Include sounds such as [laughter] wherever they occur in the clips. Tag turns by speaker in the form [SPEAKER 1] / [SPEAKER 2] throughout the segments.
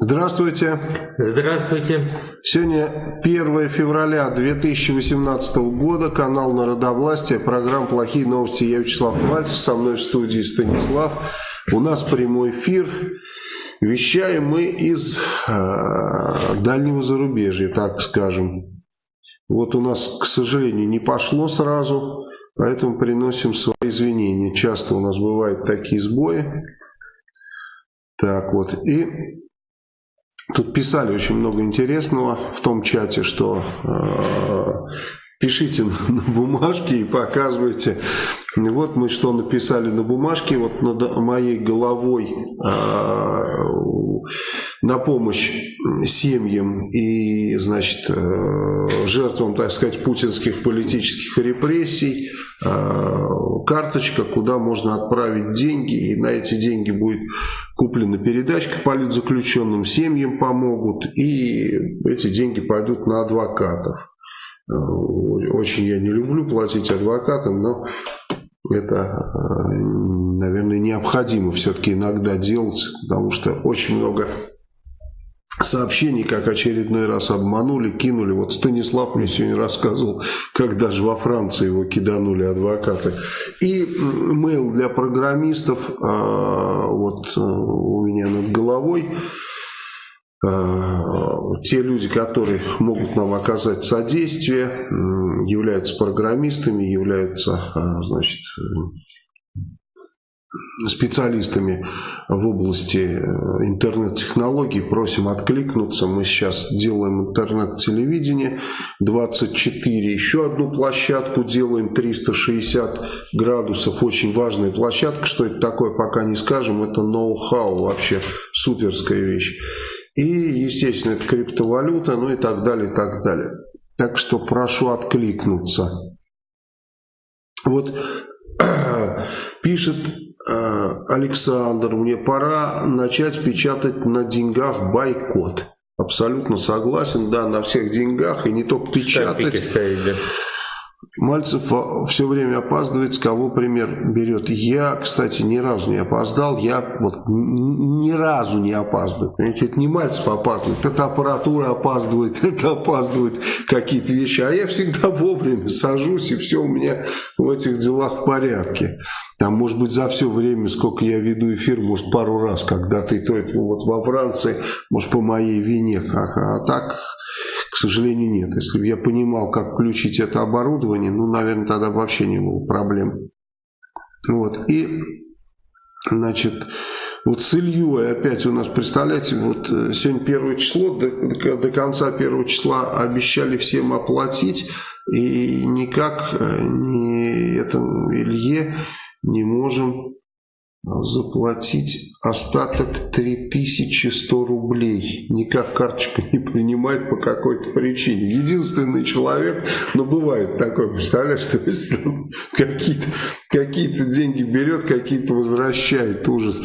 [SPEAKER 1] Здравствуйте.
[SPEAKER 2] Здравствуйте.
[SPEAKER 1] Сегодня 1 февраля 2018 года, канал Народовластия, программа «Плохие новости». Я Вячеслав Мальцев, со мной в студии Станислав. У нас прямой эфир. Вещаем мы из э, дальнего зарубежья, так скажем. Вот у нас, к сожалению, не пошло сразу, поэтому приносим свои извинения. Часто у нас бывают такие сбои. Так вот, и Тут писали очень много интересного в том чате, что э, пишите на бумажке и показывайте. Вот мы что написали на бумажке, вот над моей головой э, на помощь семьям и, значит, э, жертвам, так сказать, путинских политических репрессий, э, карточка, куда можно отправить деньги, и на эти деньги будет куплена передачка политзаключенным, семьям помогут, и эти деньги пойдут на адвокатов. Э, очень я не люблю платить адвокатам, но это, наверное, необходимо все-таки иногда делать, потому что очень много сообщений, как очередной раз обманули, кинули. Вот Станислав мне сегодня рассказывал, как даже во Франции его киданули адвокаты. И мейл для программистов, а, вот э, у меня над головой, те люди, которые могут нам оказать содействие, являются программистами, являются, а, значит, специалистами в области э, интернет-технологий. Просим откликнуться. Мы сейчас делаем интернет-телевидение 24. Еще одну площадку делаем 360 градусов. Очень важная площадка. Что это такое, пока не скажем. Это ноу-хау. Вообще суперская вещь. И, естественно, это криптовалюта, ну и так далее, и так далее. Так что прошу откликнуться. Вот [clears throat] пишет Э, Александр, мне пора начать печатать на деньгах бойкот. Абсолютно согласен, да, на всех деньгах, и не только печатать. Ставить, да. Мальцев все время опаздывает, с кого пример берет. Я, кстати, ни разу не опоздал, я вот ни разу не опаздываю. Понимаете, это не Мальцев опаздывает, это аппаратура опаздывает, [laughs] это опаздывают какие-то вещи. А я всегда [laughs] вовремя сажусь, и все у меня в этих делах в порядке. Там, может быть, за все время, сколько я веду эфир, может, пару раз, когда ты то это вот во Франции, может, по моей вине. А, а так сожалению, нет. Если бы я понимал, как включить это оборудование, ну, наверное, тогда вообще не было проблем. Вот. И, значит, вот с Ильей опять у нас, представляете, вот э, сегодня первое число, до, до конца первого числа обещали всем оплатить, и никак э, не этому Илье не можем заплатить остаток 3100 рублей. Никак карточка не принимает по какой-то причине. Единственный человек, но бывает такое, представляешь, что какие-то какие деньги берет, какие-то возвращает. Ужас.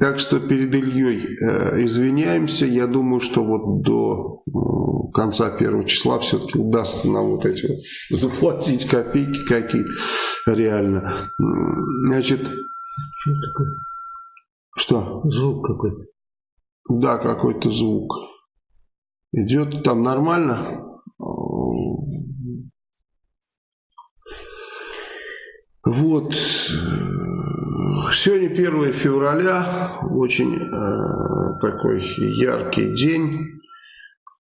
[SPEAKER 1] Так что перед Ильей э, извиняемся. Я думаю, что вот до э, конца первого числа все-таки удастся нам вот эти вот заплатить копейки какие-то реально. Значит, что такое? Что?
[SPEAKER 2] Звук какой-то.
[SPEAKER 1] Да, какой-то звук. Идет там нормально? Вот. Сегодня 1 февраля, очень э, такой яркий день.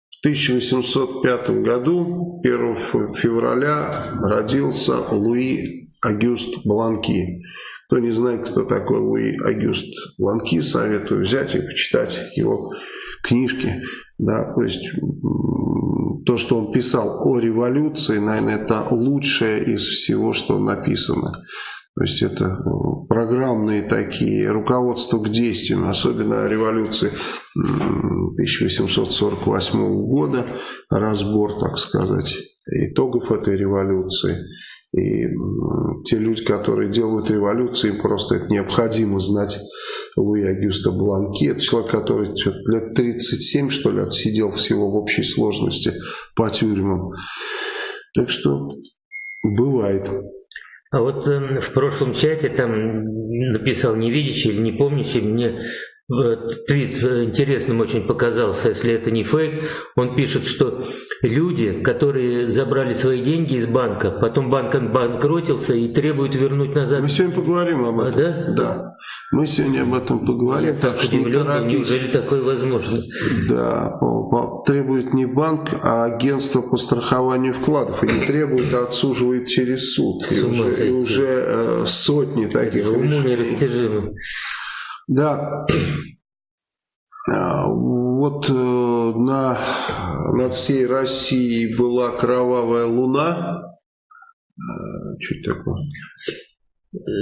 [SPEAKER 1] В 1805 году, 1 февраля, родился Луи Агюст Бланки. Кто не знает, кто такой Луи Агюст Ланки, советую взять и почитать его книжки. Да, то есть то, что он писал о революции, наверное, это лучшее из всего, что написано. То есть это программные такие руководства к действиям, особенно революции 1848 года, разбор, так сказать, итогов этой революции. И те люди, которые делают революции, просто это необходимо знать Луи Агюста Бланки. Это человек, который лет 37, что ли, отсидел всего в общей сложности по тюрьмам. Так что бывает.
[SPEAKER 2] А вот э, в прошлом чате там написал невидящий или не помнящий, мне твит интересным очень показался, если это не фейк. Он пишет, что люди, которые забрали свои деньги из банка, потом банк банкротился и требуют вернуть назад.
[SPEAKER 1] Мы сегодня поговорим об этом.
[SPEAKER 2] А, да?
[SPEAKER 1] Да. Мы сегодня об этом поговорим.
[SPEAKER 2] Так, так что удивлен, неужели такое возможно?
[SPEAKER 1] Да, требует не банк, а агентство по страхованию вкладов. И не требует, а отсуживает через суд. И уже, и уже э, сотни таких
[SPEAKER 2] Уму нерастяжимым.
[SPEAKER 1] Да. А, вот э, на, над всей Россией была кровавая луна.
[SPEAKER 2] Э, что это такое?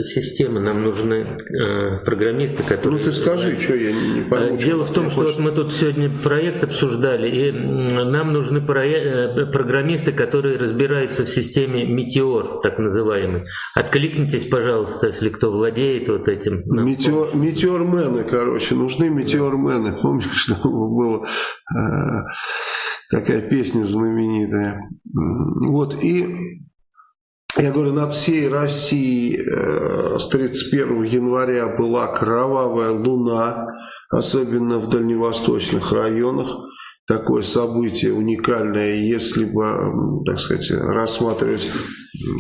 [SPEAKER 2] Системы, нам нужны э, программисты, которые...
[SPEAKER 1] Ну ты скажи, что я не, не пойму.
[SPEAKER 2] Дело в том, что вот мы тут сегодня проект обсуждали, и нам нужны проект, программисты, которые разбираются в системе Метеор, так называемый. Откликнитесь, пожалуйста, если кто владеет вот этим.
[SPEAKER 1] Метеор, метеормены, короче, нужны метеормены. Да. [laughs] Помнишь, что было э, такая песня знаменитая. Вот, и я говорю, над всей Россией э, с 31 января была кровавая луна, особенно в дальневосточных районах. Такое событие уникальное, если бы, так сказать, рассматривать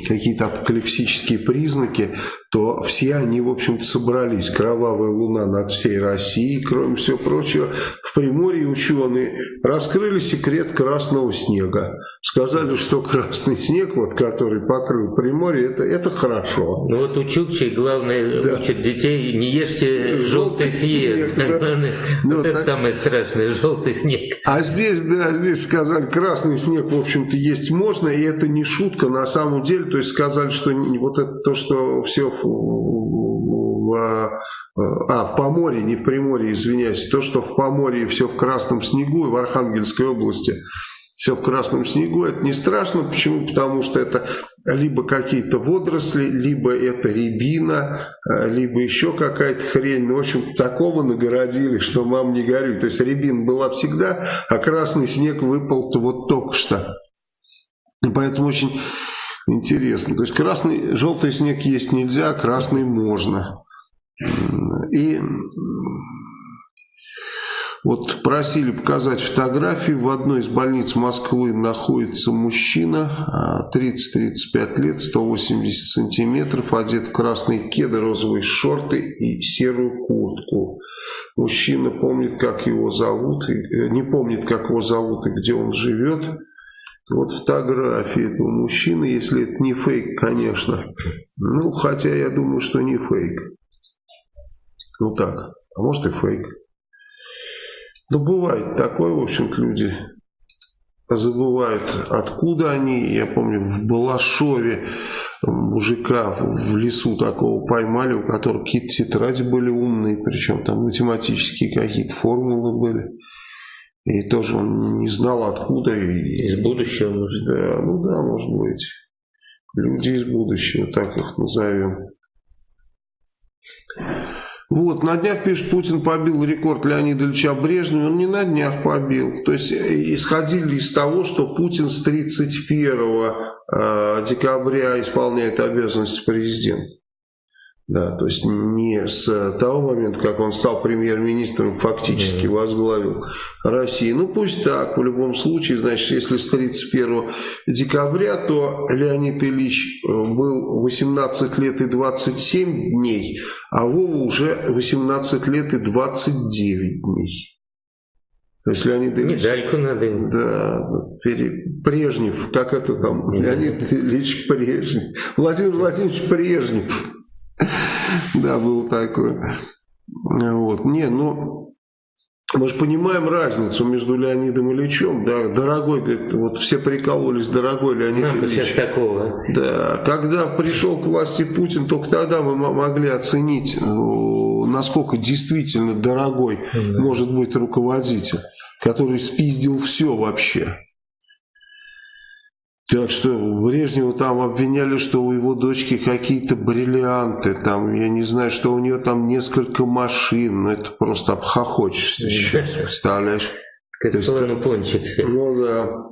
[SPEAKER 1] какие-то апокалипсические признаки, то все они, в общем-то, собрались. Кровавая луна над всей Россией, кроме всего прочего. В Приморье ученые раскрыли секрет красного снега. Сказали, что красный снег, вот, который покрыл Приморье, это, это хорошо.
[SPEAKER 2] Ну вот у Чукчи главное да. учат детей, не ешьте желтый, желтый снег. снег да. [laughs] Вот ну, это так... самое страшное, желтый снег.
[SPEAKER 1] А здесь, да, здесь сказали, красный снег, в общем-то, есть можно, и это не шутка, на самом деле, то есть сказали, что вот это то, что все в, в, а, в Поморье, не в Приморье, извиняюсь, то, что в Поморье все в красном снегу и в Архангельской области все в красном снегу, это не страшно. Почему? Потому что это либо какие-то водоросли, либо это рябина, а, либо еще какая-то хрень. Ну, в общем, такого нагородили, что мам не горюй. То есть рябина была всегда, а красный снег выпал-то вот только что. И поэтому очень интересно. То есть красный, желтый снег есть нельзя, красный можно. И вот просили показать фотографии. В одной из больниц Москвы находится мужчина, 30-35 а, лет, 180 сантиметров, одет в красные кеды, розовые шорты и серую куртку. Мужчина помнит, как его зовут, э, не помнит, как его зовут и где он живет. Вот фотографии этого мужчины, если это не фейк, конечно. Ну, хотя я думаю, что не фейк. Ну так, а может и фейк. Ну, бывает такое, в общем-то, люди забывают, откуда они. Я помню, в Балашове мужика в лесу такого поймали, у которого какие-то тетради были умные, причем там математические какие-то формулы были. И тоже он не знал откуда.
[SPEAKER 2] Из будущего, может
[SPEAKER 1] Да, ну да, может быть. Люди из будущего, так их назовем. Вот, на днях, пишет, Путин побил рекорд Леонида Ильича Брежнева. Он не на днях побил. То есть, э, исходили из того, что Путин с 31 э, декабря исполняет обязанности президента. Да, то есть не с того момента, как он стал премьер-министром, фактически возглавил Россию. Ну пусть так, в любом случае, значит, если с 31 декабря, то Леонид Ильич э, был 18 лет и 27 дней, а Вова уже 18 лет и 29 дней. То есть Леонид
[SPEAKER 2] Ильич... Медальку надо.
[SPEAKER 1] Да, Брежнев, как это там, Леонид Ильич Брежнев. Владимир Владимирович Брежнев. [laughs] Да, было такое. Вот. Не, ну, мы же понимаем разницу между Леонидом Ильичем, да, дорогой, говорит, вот все прикололись, дорогой Леонид Нам Ильич.
[SPEAKER 2] сейчас такого.
[SPEAKER 1] Да, когда пришел к власти Путин, только тогда мы могли оценить, ну, насколько действительно дорогой да. может быть руководитель, который спиздил все вообще. Так что Брежнева там обвиняли, что у его дочки какие-то бриллианты, там, я не знаю, что у нее там несколько машин, ну это просто обхохочешься сейчас, представляешь?
[SPEAKER 2] Как слонопончик.
[SPEAKER 1] Ну да.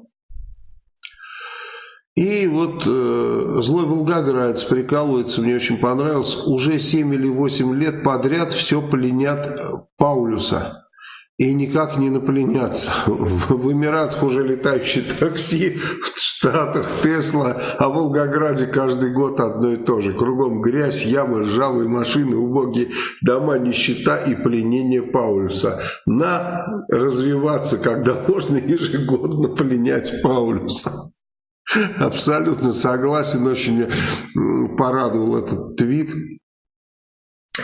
[SPEAKER 1] И вот э, злой волгоградец прикалывается, мне очень понравилось, уже 7 или 8 лет подряд все пленят Паулюса и никак не напленятся. [laughs] В Эмиратах уже летающие такси, в Штатах Тесла, а в Волгограде каждый год одно и то же. Кругом грязь, ямы, ржавые машины, убогие дома, нищета и пленение Паулюса. На развиваться, когда [laughs] можно ежегодно пленять Паулюса. Абсолютно согласен, очень порадовал этот твит.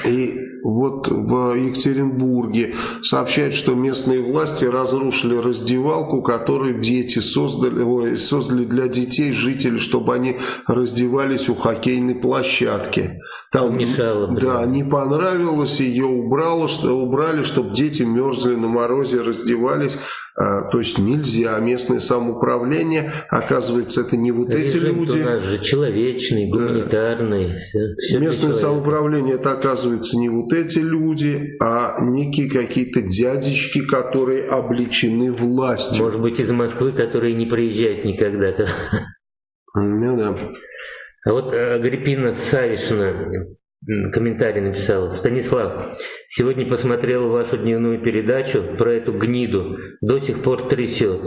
[SPEAKER 1] И вот в Екатеринбурге сообщают, что местные власти разрушили раздевалку, которую дети создали, ой, создали для детей, жителей, чтобы они раздевались у хоккейной площадки. Там,
[SPEAKER 2] Мешало,
[SPEAKER 1] да, не понравилось, ее убрало, что, убрали, чтобы дети мерзли на морозе, раздевались. А, то есть нельзя. Местное самоуправление, оказывается, это не вот Режим эти люди.
[SPEAKER 2] у нас же человечный, гуманитарный.
[SPEAKER 1] Да. Местное самоуправление, это, оказывается, не вот эти люди, а некие какие-то дядечки, которые обличены властью.
[SPEAKER 2] Может быть, из Москвы, которые не приезжают никогда. -то.
[SPEAKER 1] Ну да.
[SPEAKER 2] А вот э, Агриппина Савишина комментарий написала. Станислав, сегодня посмотрел вашу дневную передачу про эту гниду. До сих пор трясет.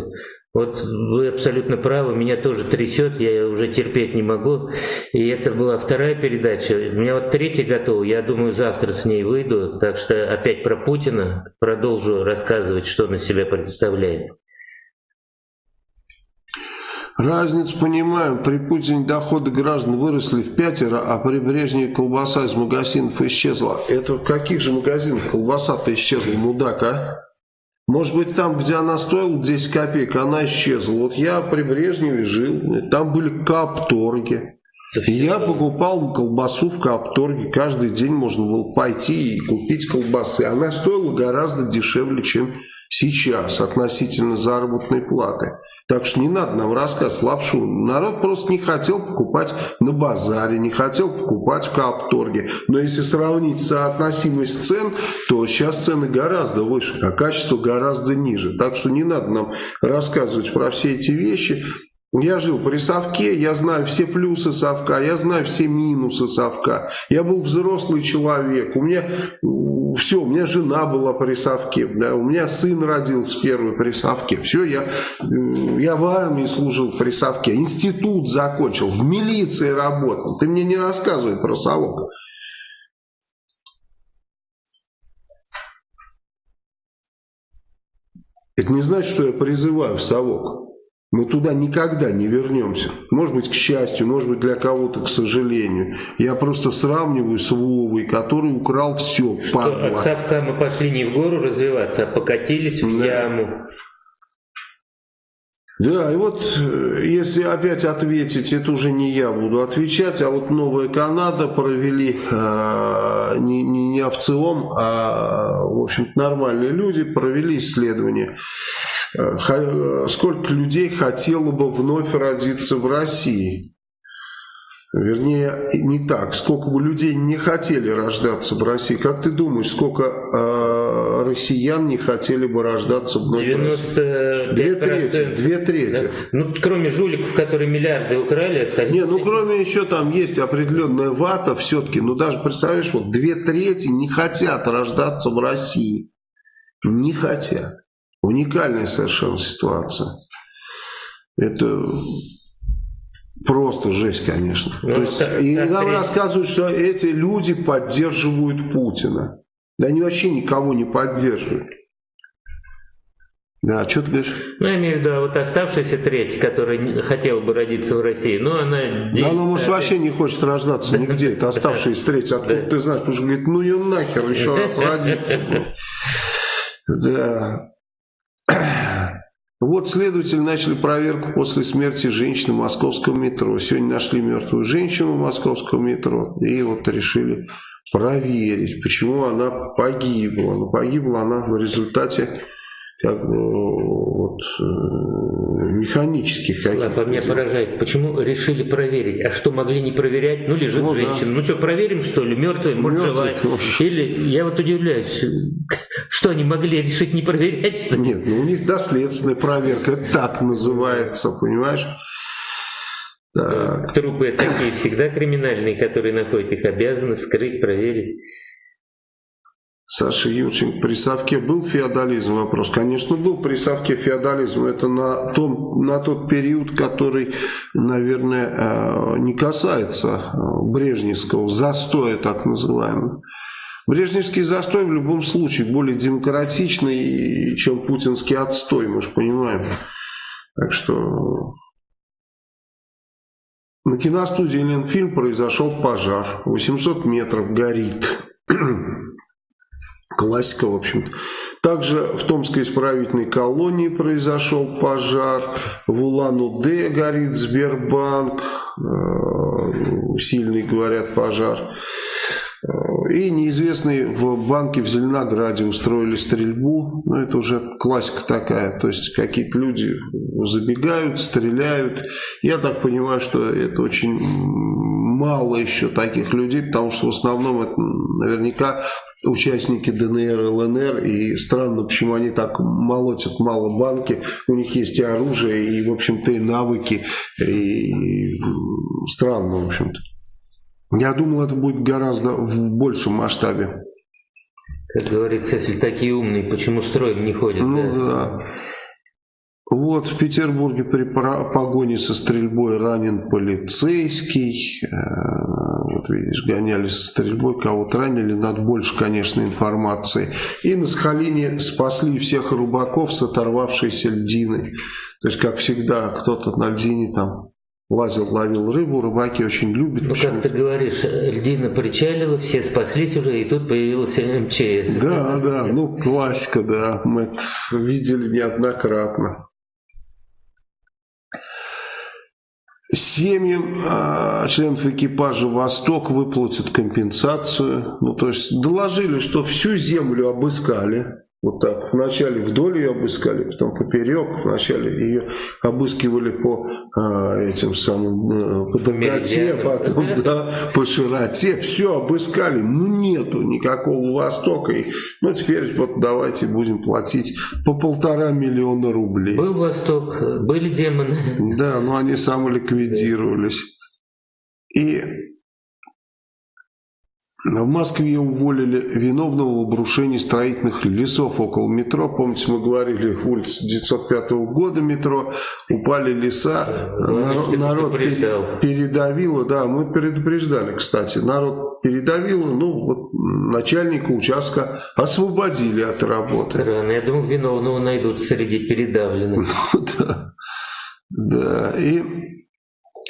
[SPEAKER 2] Вот вы абсолютно правы, меня тоже трясет, я уже терпеть не могу. И это была вторая передача. У меня вот третья готова, я думаю, завтра с ней выйду. Так что опять про Путина продолжу рассказывать, что он из себя представляет.
[SPEAKER 1] Разницу понимаем, при Путине доходы граждан выросли в пятеро, а при Брежневе колбаса из магазинов исчезла. Это в каких же магазинах колбаса-то исчезла, мудак, а? Может быть, там, где она стоила 10 копеек, она исчезла. Вот я при Брежневе жил, там были капторги. Я покупал колбасу в Капторге. Каждый день можно было пойти и купить колбасы. Она стоила гораздо дешевле, чем сейчас относительно заработной платы. Так что не надо нам рассказывать лапшу. Народ просто не хотел покупать на базаре, не хотел покупать в Капторге. Но если сравнить соотносимость цен, то сейчас цены гораздо выше, а качество гораздо ниже. Так что не надо нам рассказывать про все эти вещи. Я жил при совке, я знаю все плюсы совка, я знаю все минусы совка. Я был взрослый человек, у меня все, у меня жена была при совке, да, у меня сын родился первый при совке. Все, я, я в армии служил при совке, институт закончил, в милиции работал. Ты мне не рассказывай про совок. Это не значит, что я призываю в совок. Мы туда никогда не вернемся. Может быть, к счастью, может быть, для кого-то, к сожалению. Я просто сравниваю с Вовой, который украл все,
[SPEAKER 2] падла. От совка мы пошли не в гору развиваться, а покатились в да. яму.
[SPEAKER 1] Да, и вот э, если опять ответить, это уже не я буду отвечать, а вот Новая Канада провели э, не, не, не овцелом, а в общем нормальные люди провели исследование сколько людей хотело бы вновь родиться в России. Вернее, не так. Сколько бы людей не хотели рождаться в России. Как ты думаешь, сколько э, россиян не хотели бы рождаться вновь
[SPEAKER 2] 95%. в России? Две трети.
[SPEAKER 1] Две трети. Да?
[SPEAKER 2] Ну, кроме жуликов, которые миллиарды украли, остальные...
[SPEAKER 1] Не, ну, кроме еще там есть определенная вата все-таки. Ну, даже, представляешь, вот две трети не хотят рождаться в России. Не хотят. Уникальная совершенно ситуация. Это просто жесть, конечно. Ну, То есть, так, и так, нам рассказывают, что эти люди поддерживают Путина. Да они вообще никого не поддерживают. Да, что ты говоришь?
[SPEAKER 2] Ну, я имею в виду, а вот оставшаяся треть, которая хотела бы родиться в России, ну, она...
[SPEAKER 1] Да, она, может, вообще не хочет рождаться нигде. Это оставшаяся треть. Откуда ты знаешь? Потому что говорит, ну, ее нахер еще раз родиться. [laughs] Да. [clears throat] Вот следователи начали проверку после смерти женщины в московском метро. Сегодня нашли мертвую женщину в московском метро и вот решили проверить, почему она погибла. Погибла она в результате как бы, вот, э, механических
[SPEAKER 2] каких-то. Слава, меня поражает, почему решили проверить? А что, могли не проверять? Ну, лежит ну, женщина. Да. Ну что, проверим, что ли? Мертвая, может, живая? Или, я вот удивляюсь, [laughs] что они могли решить не проверять?
[SPEAKER 1] Нет, ну у них доследственная проверка, так называется, понимаешь?
[SPEAKER 2] Так. Трупы такие всегда криминальные, которые находят их, обязаны вскрыть, проверить.
[SPEAKER 1] Саша Юрченко, при Совке был феодализм? Вопрос. Конечно, был при Совке феодализм. Это на, том, на тот период, который, наверное, э, не касается э, брежневского застоя, так называемого. Брежневский застой в любом случае более демократичный, чем путинский отстой, мы же понимаем. Так что на киностудии Ленфильм произошел пожар. 800 метров горит. [clears throat] Классика, в общем-то. Также в Томской исправительной колонии произошел пожар. В Улан-Удэ горит Сбербанк. Э, сильный, говорят, пожар. Э, и неизвестные в банке в Зеленограде устроили стрельбу. Ну, это уже классика такая. То есть, какие-то люди забегают, стреляют. Я так понимаю, что это очень мало еще таких людей, потому что в основном это наверняка участники ДНР, ЛНР, и странно, почему они так молотят мало банки, у них есть и оружие, и, в общем-то, и навыки, и странно, в общем-то. Я думал, это будет гораздо в большем масштабе.
[SPEAKER 2] Как говорится, если такие умные, почему строем не ходят?
[SPEAKER 1] Ну да. да. Вот в Петербурге при погоне со стрельбой ранен полицейский. Вот видишь, гонялись стрельбой, кого-то ранили. Надо больше, конечно, информации. И на Сахалине спасли всех рыбаков с оторвавшейся льдиной. То есть, как всегда, кто-то на льдине там лазил, ловил рыбу, рыбаки очень любят.
[SPEAKER 2] Ну, как ты говоришь, льдина причалила, все спаслись уже, и тут появился МЧС.
[SPEAKER 1] Да, да, ну классика, да, мы это видели неоднократно. Семьям э, членов экипажа «Восток» выплатят компенсацию. Ну, то есть доложили, что всю землю обыскали. Вот так. Вначале вдоль ее обыскали, потом поперек. Вначале ее обыскивали по а, этим самым а, по долготе, потом [laughs] да, по широте. Все обыскали. Ну нету никакого Востока. И, ну теперь вот давайте будем платить по полтора миллиона рублей.
[SPEAKER 2] Был Восток, были демоны.
[SPEAKER 1] Да, но они самоликвидировались. И в Москве уволили виновного в обрушении строительных лесов около метро. Помните, мы говорили, улица 905 года метро, упали леса, народ, народ передавило, да, мы предупреждали, кстати, народ передавило, ну, вот начальника участка освободили от работы.
[SPEAKER 2] Странно, я думал, виновного найдут среди передавленных. [laughs]
[SPEAKER 1] Ну, да, да, и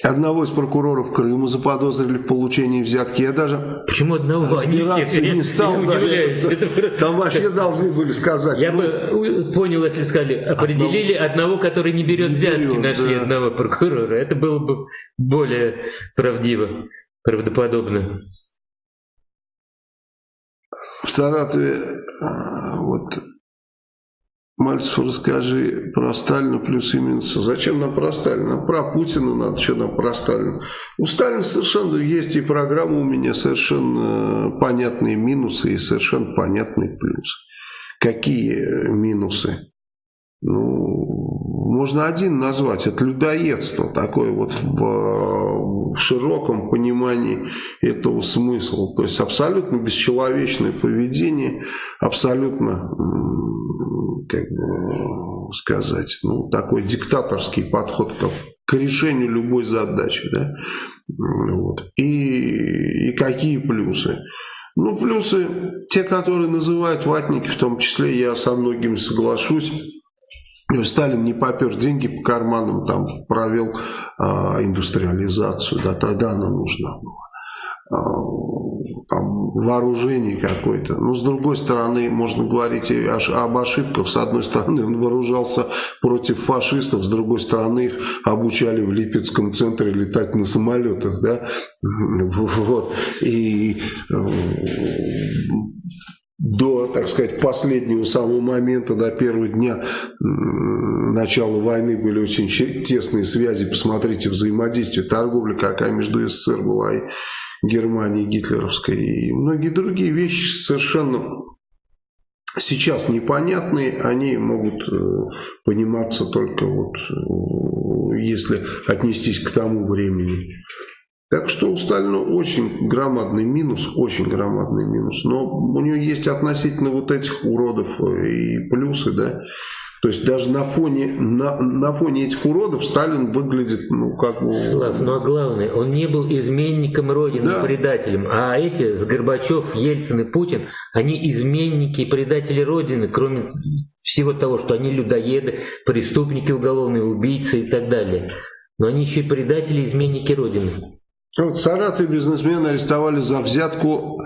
[SPEAKER 1] Одного из прокуроров Крыма заподозрили в получении взятки. Я даже
[SPEAKER 2] Почему одного?
[SPEAKER 1] Всех, не стал. Я да, это, там вообще должны были сказать.
[SPEAKER 2] Я ну, бы понял, если бы сказали, определили одного, одного который не берет не взятки, берет, нашли да. одного прокурора. Это было бы более правдиво, правдоподобно.
[SPEAKER 1] В Саратове а, вот Мальцев, расскажи про Сталина плюс и минусы. Зачем нам про Сталина? Про Путина надо, что нам про Сталина. У Сталина совершенно есть и программа у меня, совершенно понятные минусы и совершенно понятные плюсы. Какие минусы? Ну, можно один назвать. Это людоедство такое вот в, в широком понимании этого смысла. То есть абсолютно бесчеловечное поведение, абсолютно как бы сказать, ну, такой диктаторский подход к, к решению любой задачи. Да? Вот. И, и какие плюсы? Ну, плюсы, те, которые называют ватники, в том числе я со многими соглашусь, Сталин не попер деньги по карманам, там провел а, индустриализацию, да, тогда она нужна была. Там, вооружение какое-то. Но с другой стороны, можно говорить и об ошибках. С одной стороны, он вооружался против фашистов, с другой стороны, их обучали в Липецком центре летать на самолетах. Да? [laughs] Вот. И э, до, так сказать, последнего самого момента, до первого дня начала войны были очень тесные связи. Посмотрите, взаимодействие, торговля какая между СССР была и Германии гитлеровской и многие другие вещи совершенно сейчас непонятные, они могут э, пониматься только вот если отнестись к тому времени. Так что у Сталина очень громадный минус, очень громадный минус. Но у него есть относительно вот этих уродов и плюсы, да. То есть даже на фоне, на, на фоне этих уродов Сталин выглядит, ну, как бы...
[SPEAKER 2] Слав, ну а главное, он не был изменником Родины, да. предателем. А эти, с Горбачев, Ельцин и Путин, они изменники и предатели Родины, кроме всего того, что они людоеды, преступники уголовные, убийцы и так далее. Но они еще и предатели, изменники Родины.
[SPEAKER 1] Вот Саратов бизнесмены арестовали за взятку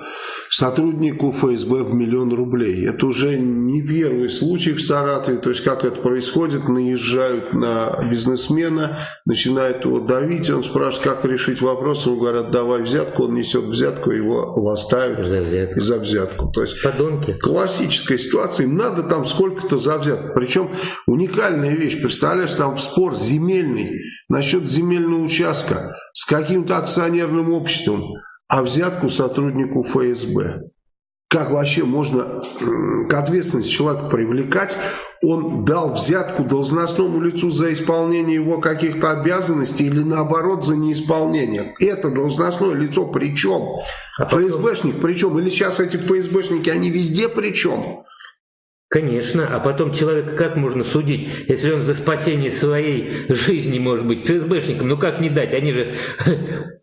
[SPEAKER 1] сотруднику ФСБ в миллион рублей. Это уже не первый случай в Саратове. То есть как это происходит, наезжают на бизнесмена, начинают его давить, он спрашивает, как решить вопрос, ему говорят, давай взятку, он несет взятку, его ластают
[SPEAKER 2] за взятку.
[SPEAKER 1] за взятку. То есть
[SPEAKER 2] Подонки.
[SPEAKER 1] классическая ситуация, им надо там сколько-то за взятку. Причем уникальная вещь, представляешь, там спор земельный насчет земельного участка с каким-то акционерным обществом, а взятку сотруднику ФСБ. Как вообще можно к ответственности человека привлекать? Он дал взятку должностному лицу за исполнение его каких-то обязанностей или наоборот за неисполнение. Это должностное лицо причем? А потом... ФСБшник причем? Или сейчас эти ФСБшники, они везде причем?
[SPEAKER 2] Конечно, а потом человека как можно судить, если он за спасение своей жизни может быть ФСБшником? Ну как не дать? Они же [laughs]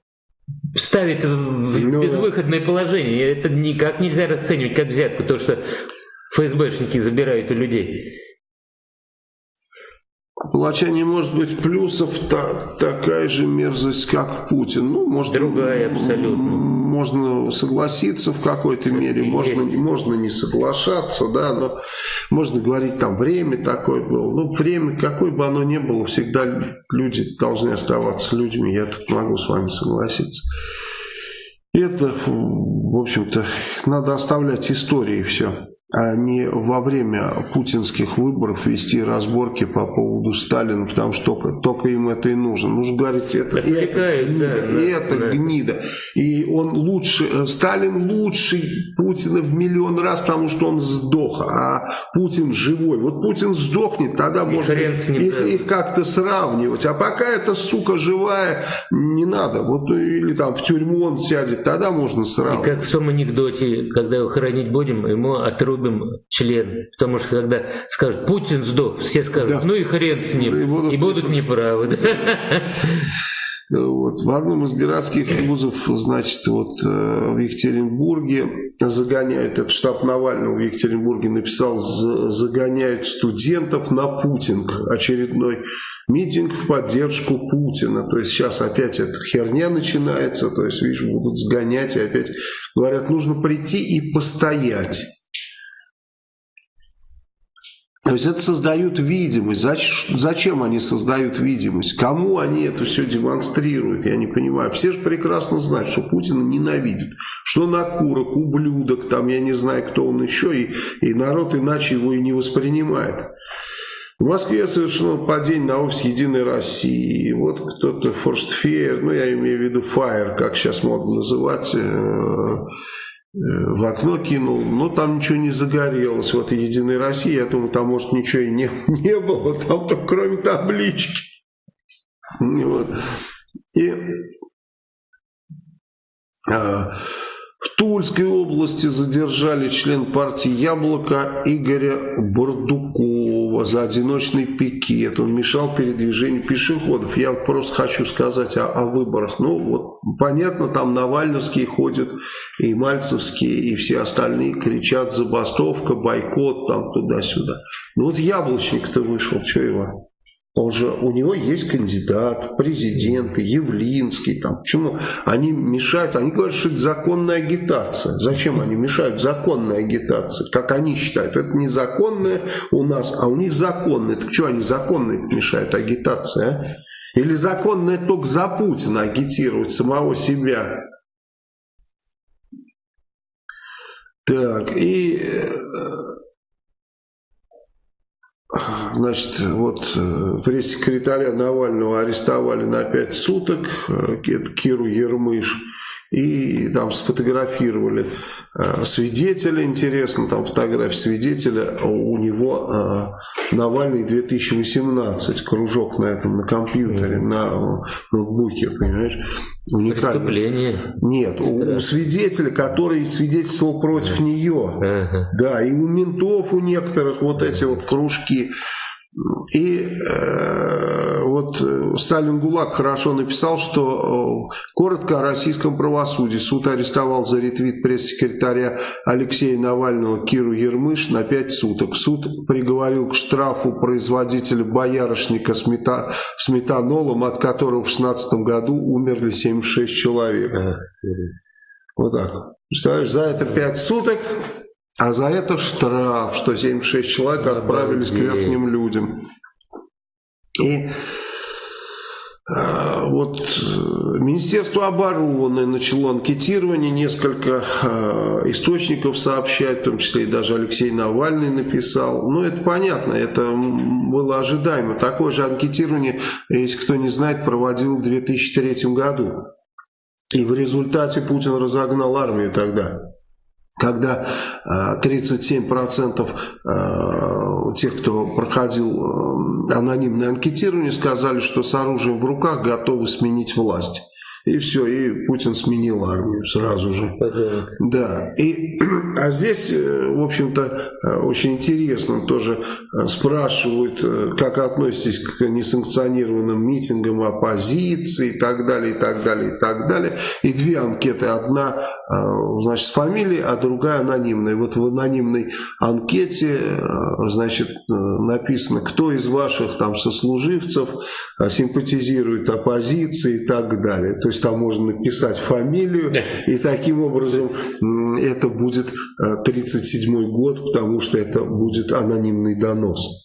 [SPEAKER 2] ставят в ну, безвыходное положение. Это никак нельзя расценивать как взятку, то, что ФСБшники забирают у людей.
[SPEAKER 1] Палача не может быть плюсов, та, такая же мерзость, как Путин. Ну, может,
[SPEAKER 2] Другая абсолютно
[SPEAKER 1] можно согласиться в какой-то мере, можно, можно не соглашаться, да, но можно говорить, там, время такое было. Ну, время, какое бы оно ни было, всегда люди должны оставаться людьми. Я тут могу с вами согласиться. Это, в общем-то, надо оставлять истории все а не во время путинских выборов вести разборки по поводу Сталина, потому что только, только им это и нужно. Нужно говорить, это, это гнида, да, это да. гнида. И он лучше, э, Сталин лучший Путина в миллион раз, потому что он сдох, а Путин живой. Вот Путин сдохнет, тогда и можно их, да. их как-то сравнивать. А пока эта сука живая, не надо. Вот или там в тюрьму он сядет, тогда можно сравнивать.
[SPEAKER 2] И как в том анекдоте, когда его хоронить будем, ему отрубят любим член. Потому что когда скажут, Путин сдох, все скажут, да. ну и хрен с ним. И будут, и будут неправы.
[SPEAKER 1] Вот. В одном из городских вузов, значит, вот э, в Екатеринбурге загоняют, этот штаб Навального в Екатеринбурге написал, загоняют студентов на Путинг. Очередной митинг в поддержку Путина. То есть сейчас опять эта херня начинается, то есть, видишь, будут сгонять и опять говорят, нужно прийти и постоять. То есть это создают видимость. Зачем они создают видимость? Кому они это все демонстрируют? Я не понимаю. Все же прекрасно знают, что Путина ненавидят. Что накурок, ублюдок, там я не знаю, кто он еще. И, и народ иначе его и не воспринимает. В Москве совершено падение на офис Единой России. Вот кто-то Форстфейер, ну я имею в виду Фаер, как сейчас модно называть, Э, в окно кинул, но там ничего не загорелось. Вот Единой России, я думаю, там может ничего и не, [laughs] не было, там только кроме таблички. Вот. И а, в Тульской области задержали член партии «Яблоко» Игоря Бардукова за одиночный пикет. Он мешал передвижению пешеходов. Я просто хочу сказать о, о выборах. Ну, вот понятно, там Навальновские ходят, и Мальцевские, и все остальные кричат «забастовка», «бойкот», там туда-сюда. Ну вот Яблочник-то вышел, что его? Он же, у него есть кандидат президенты, Явлинский, там, почему? Они мешают, они говорят, что это законная агитация. Зачем они мешают законной агитации? Как они считают, это незаконная у нас, а у них законная. Так что они законные мешают агитации, а? Или законное только за Путина агитировать самого себя? Так, и э, Значит, вот э, пресс-секретаря Навального арестовали на 5 суток, э, Киру Ермыш, и там сфотографировали э, свидетеля, интересно, там фотография свидетеля, у него э, Навальный 2018, кружок на этом, на компьютере, на ноутбуке, понимаешь?
[SPEAKER 2] Уникально. Преступление.
[SPEAKER 1] Нет, у, у свидетеля, который свидетельствовал против нее. Ага. Да, и у ментов у некоторых вот эти вот кружки. И э, вот э, Сталин ГУЛАГ хорошо написал, что э, коротко о российском правосудии. Суд арестовал за ретвит пресс-секретаря Алексея Навального Киру Ермыш на 5 суток. Суд приговорил к штрафу производителя боярышника с, мета, с метанолом, от которого в 16 году умерли 76 человек. Вот так. Представляешь, за это 5 суток а за это штраф, что 76 человек отправились к верхним людям. И а, вот Министерство обороны начало анкетирование, несколько а, источников сообщают, в том числе и даже Алексей Навальный написал. Ну, это понятно, это было ожидаемо. Такое же анкетирование, если кто не знает, проводил в 2003 году. И в результате Путин разогнал армию тогда когда 37% э, э, тех, кто проходил э, анонимное анкетирование, сказали, что с оружием в руках готовы сменить власть. И все, и Путин сменил армию сразу же. Да. И, [clears throat] а здесь, э, в общем-то, э, очень интересно тоже э, спрашивают, как относитесь к несанкционированным митингам оппозиции и так далее, и так далее, и так далее. И две анкеты. Одна, значит, с фамилией, а другая анонимная. Вот в анонимной анкете, значит, написано, кто из ваших там сослуживцев симпатизирует оппозиции и так далее. То есть там можно написать фамилию, и таким образом это будет 37 э, год, потому что это будет анонимный донос.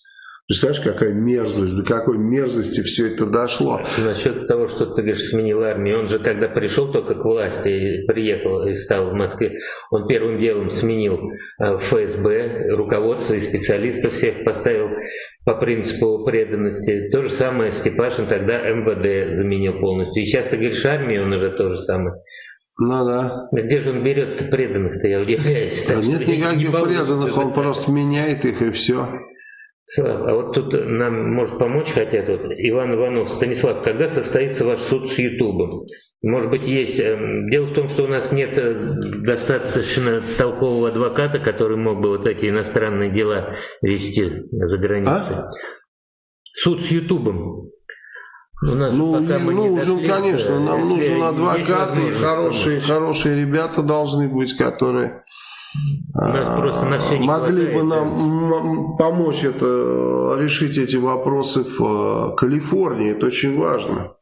[SPEAKER 1] Представляешь, какая мерзость, до какой мерзости все это дошло.
[SPEAKER 2] Насчет того, что ты говоришь, сменил армию, он же когда пришел только к власти, приехал и стал в Москве, он первым делом сменил э, ФСБ, руководство и специалистов всех поставил по принципу преданности. То же самое Степашин тогда МВД заменил полностью. И сейчас ты говоришь армию, он уже то же самое.
[SPEAKER 1] Ну да.
[SPEAKER 2] Где же он берет преданных-то, я удивляюсь.
[SPEAKER 1] Да нет никаких не преданных, он просто меняет их и все.
[SPEAKER 2] А вот тут нам, может, помочь хотят вот Иван Иванов. Станислав, когда состоится ваш суд с Ютубом? Может быть, есть... Эм, дело в том, что у нас нет э, достаточно толкового адвоката, который мог бы вот эти иностранные дела вести за границей. А? Суд с Ютубом.
[SPEAKER 1] У нас ну, пока мы нужен, дошли, конечно, нам нужен адвокат и хорошие, хорошие ребята должны быть, которые могли бы нам помочь это, решить эти вопросы в э, Калифорнии, это очень важно.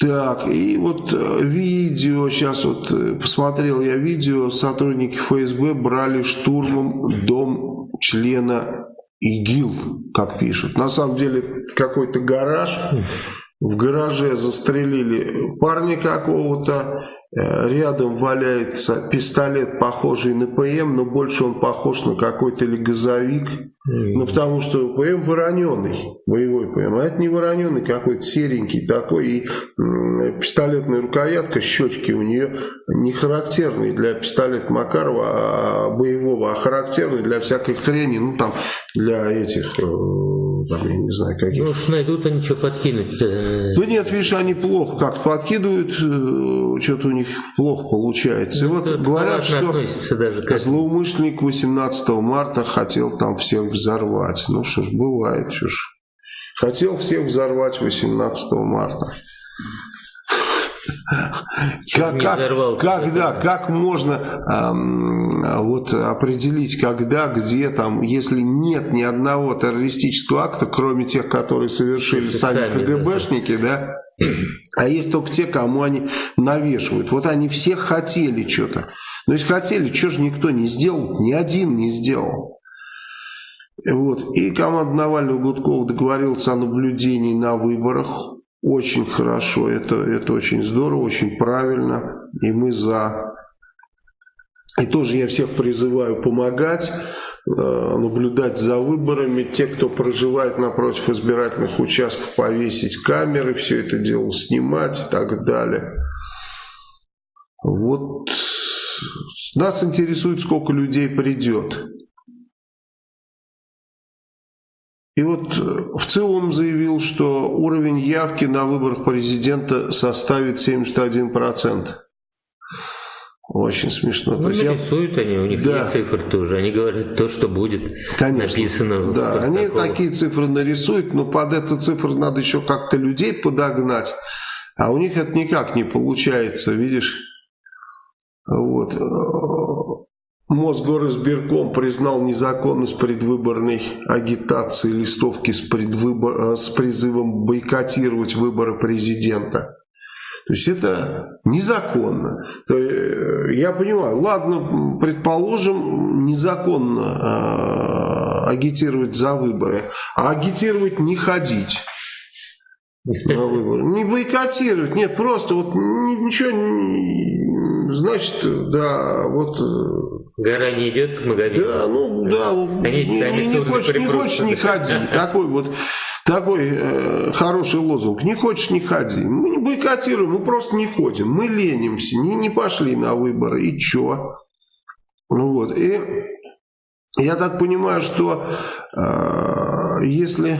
[SPEAKER 1] Так, и вот э, видео, сейчас вот э, посмотрел я видео, сотрудники ФСБ брали штурмом дом члена ИГИЛ, как пишут. На самом деле какой-то гараж, [laughs] в гараже застрелили парня какого-то, рядом валяется пистолет, похожий на ПМ, но больше он похож на какой-то или газовик. Ну, потому что ПМ вороненный, боевой ПМ. А это не вороненный, какой-то серенький такой. И пистолетная рукоятка, щечки у нее не характерные для пистолета Макарова, а боевого, а характерные для всякой хрени, ну, там, для этих э, там, я не знаю, каких.
[SPEAKER 2] Ну уж найдут они что подкинуть. -то.
[SPEAKER 1] Да нет, видишь, они плохо как подкидывают, э, что-то у них плохо получается. Ну, и вот говорят, что даже злоумышленник 18 марта хотел там всех взорвать. Ну что ж, бывает, что ж. Хотел всех взорвать 18 марта. [laughs] Как, как, когда, как можно эм, вот определить, когда, где там, если нет ни одного террористического акта, кроме тех, которые совершили сами КГБшники, да, а есть только те, кому они навешивают. Вот они все хотели что-то. Но если хотели, что же никто не сделал? Ни один не сделал. Вот. И команда Навального Гудкова договорился о наблюдении на выборах. Очень хорошо, это, это очень здорово, очень правильно, и мы за. И тоже я всех призываю помогать, наблюдать за выборами. Те, кто проживает напротив избирательных участков, повесить камеры, все это дело снимать и так далее. Вот нас интересует, сколько людей придет. И вот в целом заявил, что уровень явки на выборах президента составит 71%. Очень смешно.
[SPEAKER 2] Ну, То нарисуют я... они, у них да. есть цифры тоже. Они говорят то, что будет Конечно. написано.
[SPEAKER 1] Да, они такие цифры нарисуют, но под эту цифру надо еще как-то людей подогнать. А у них это никак не получается, видишь? Вот. Мосгоризбирком признал незаконность предвыборной агитации листовки с, предвыбор... с призывом бойкотировать выборы президента. То есть это незаконно. То, э, я понимаю, ладно, предположим, незаконно э, агитировать за выборы, а агитировать не ходить на. Не бойкотировать, нет, просто вот ничего, значит, да, вот... Э,
[SPEAKER 2] Гора не идет к Маговину.
[SPEAKER 1] Да, ну да, Они не, не, не, хочешь, не хочешь, не ходи. Такой вот такой э, хороший лозунг. Не хочешь, не ходи. Мы не бойкотируем, мы просто не ходим. Мы ленимся, не, не пошли на выборы. И чё? Ну вот. И я так понимаю, что э, если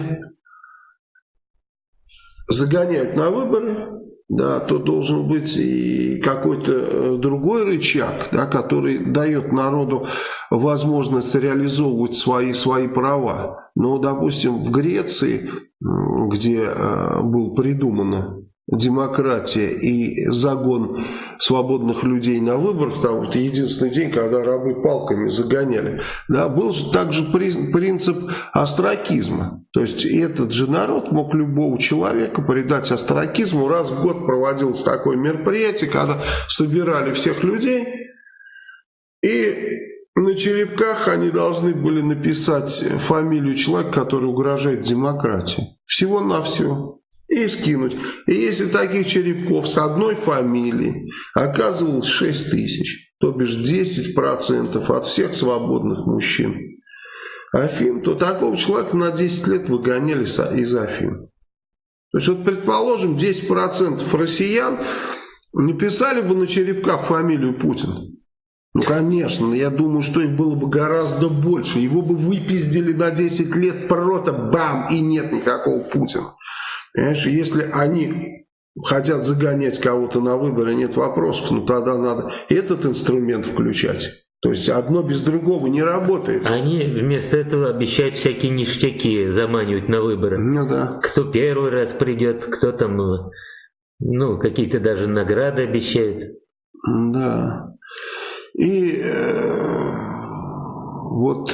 [SPEAKER 1] загоняют на выборы, да, то должен быть и какой-то э, другой рычаг, да, который дает народу возможность реализовывать свои, свои права. Но, допустим, в Греции, где э, был придумано демократия и загон свободных людей на выборах, там вот единственный день, когда рабы палками загоняли, да, был же также принцип астракизма. То есть этот же народ мог любого человека предать астракизму. Раз в год проводилось такое мероприятие, когда собирали всех людей и на черепках они должны были написать фамилию человека, который угрожает демократии. Всего-навсего и скинуть. И если таких черепков с одной фамилией оказывалось 6 тысяч, то бишь 10% от всех свободных мужчин Афин, то такого человека на 10 лет выгоняли из Афин. То есть вот предположим 10% россиян написали бы на черепках фамилию Путин. Ну, конечно, я думаю, что их было бы гораздо больше. Его бы выпиздили на 10 лет, просто бам, и нет никакого Путина. Понимаешь, если они хотят загонять кого-то на выборы, нет вопросов, ну тогда надо этот инструмент включать. То есть одно без другого не работает.
[SPEAKER 2] Они вместо этого обещают всякие ништяки заманивать на выборы.
[SPEAKER 1] Ну да.
[SPEAKER 2] Кто первый раз придет, кто там, ну, какие-то даже награды обещают.
[SPEAKER 1] Да. И э, вот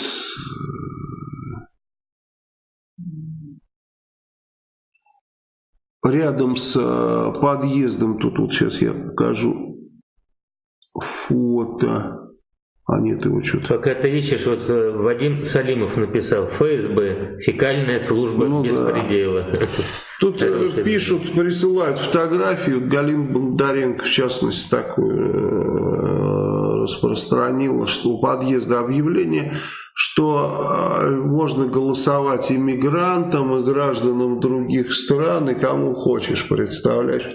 [SPEAKER 1] рядом с э, подъездом, тут вот сейчас я покажу фото. А нет его что-то.
[SPEAKER 2] Пока ты ищешь, вот э, Вадим Салимов написал, ФСБ, фекальная служба ну, беспредела. Да.
[SPEAKER 1] Тут э, пишут, присылают фотографию, Галин Бондаренко, в частности, такую распространила, что у подъезда объявление что э, можно голосовать иммигрантам, и гражданам других стран, и кому хочешь, представляешь?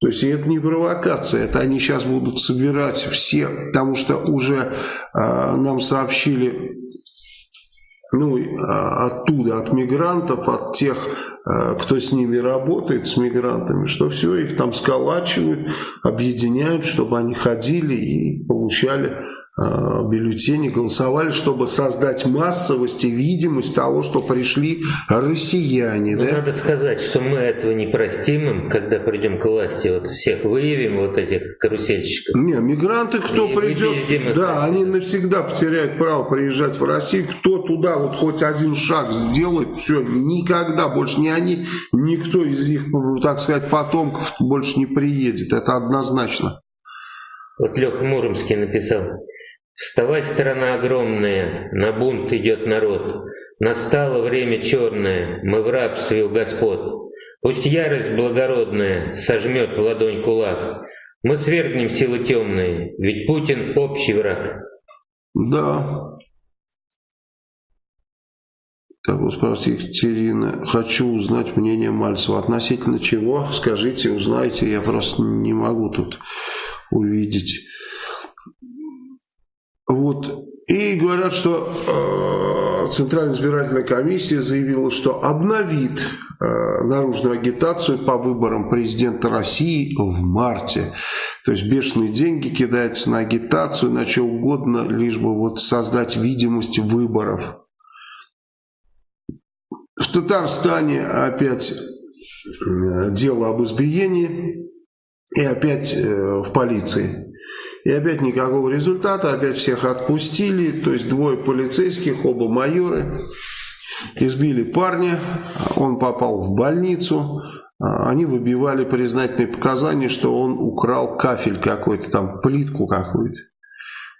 [SPEAKER 1] То есть это не провокация, это они сейчас будут собирать все, потому что уже э, нам сообщили ну, оттуда, от мигрантов, от тех, э, кто с ними работает, с мигрантами, что все, их там сколачивают, объединяют, чтобы они ходили и получали бюллетени голосовали, чтобы создать массовость и видимость того, что пришли россияне.
[SPEAKER 2] Ну, да? Надо сказать, что мы этого не простим им, когда придем к власти. Вот всех выявим, вот этих карусельщиков.
[SPEAKER 1] Не, мигранты, кто и придет, да, они навсегда потеряют право приезжать в Россию. Кто туда вот хоть один шаг сделает, все, никогда больше ни они, никто из их, так сказать, потомков больше не приедет. Это однозначно.
[SPEAKER 2] Вот Леха Муромский написал. Вставай, страна огромная, на бунт идет народ. Настало время черное, мы в рабстве у господ. Пусть ярость благородная сожмет в ладонь кулак. Мы свергнем силы темные, ведь Путин общий враг.
[SPEAKER 1] Да. Так вот спрашивает Екатерина. Хочу узнать мнение Мальцева. Относительно чего? Скажите, узнайте. Я просто не могу тут увидеть. Вот И говорят, что э, Центральная избирательная комиссия заявила, что обновит э, наружную агитацию по выборам президента России в марте. То есть бешеные деньги кидаются на агитацию, на что угодно, лишь бы вот создать видимость выборов. В Татарстане опять э, дело об избиении и опять э, в полиции. И опять никакого результата, опять всех отпустили, то есть двое полицейских, оба майоры, избили парня, он попал в больницу, они выбивали признательные показания, что он украл кафель какой-то, там плитку какую-то.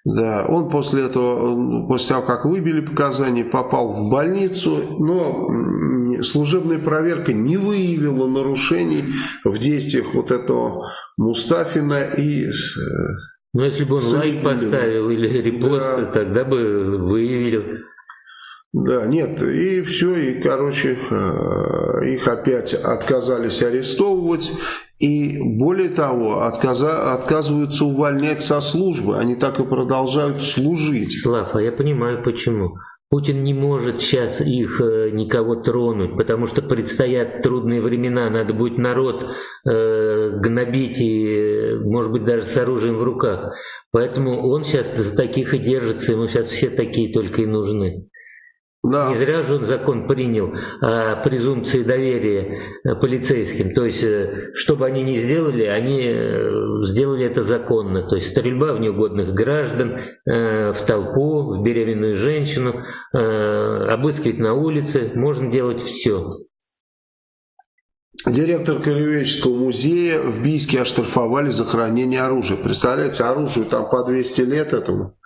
[SPEAKER 1] Да, он после этого, после того, как выбили показания, попал в больницу, но служебная проверка не выявила нарушений в действиях вот этого Мустафина и
[SPEAKER 2] ну, если бы он лайк поставил или репост, да. тогда бы выявили.
[SPEAKER 1] Да, нет, и все, и, короче, э, их опять отказались арестовывать, и более того, отказа, отказываются увольнять со службы, они так и продолжают служить.
[SPEAKER 2] Слав, а я понимаю почему. Путин не может сейчас их э, никого тронуть, потому что предстоят трудные времена, надо будет народ э, гнобить и, может быть, даже с оружием в руках. Поэтому он сейчас за таких и держится, ему сейчас все такие только и нужны. Да. Не зря же он закон принял о презумпции доверия э, полицейским. То есть, э, что бы они ни сделали, они э, сделали это законно. То есть, стрельба в неугодных граждан, в толпу, в беременную женщину, обыскивать на улице, можно делать все.
[SPEAKER 1] Директор Краеведческого музея в Бийске оштрафовали за хранение оружия. Представляете, оружию там по 200 лет этому.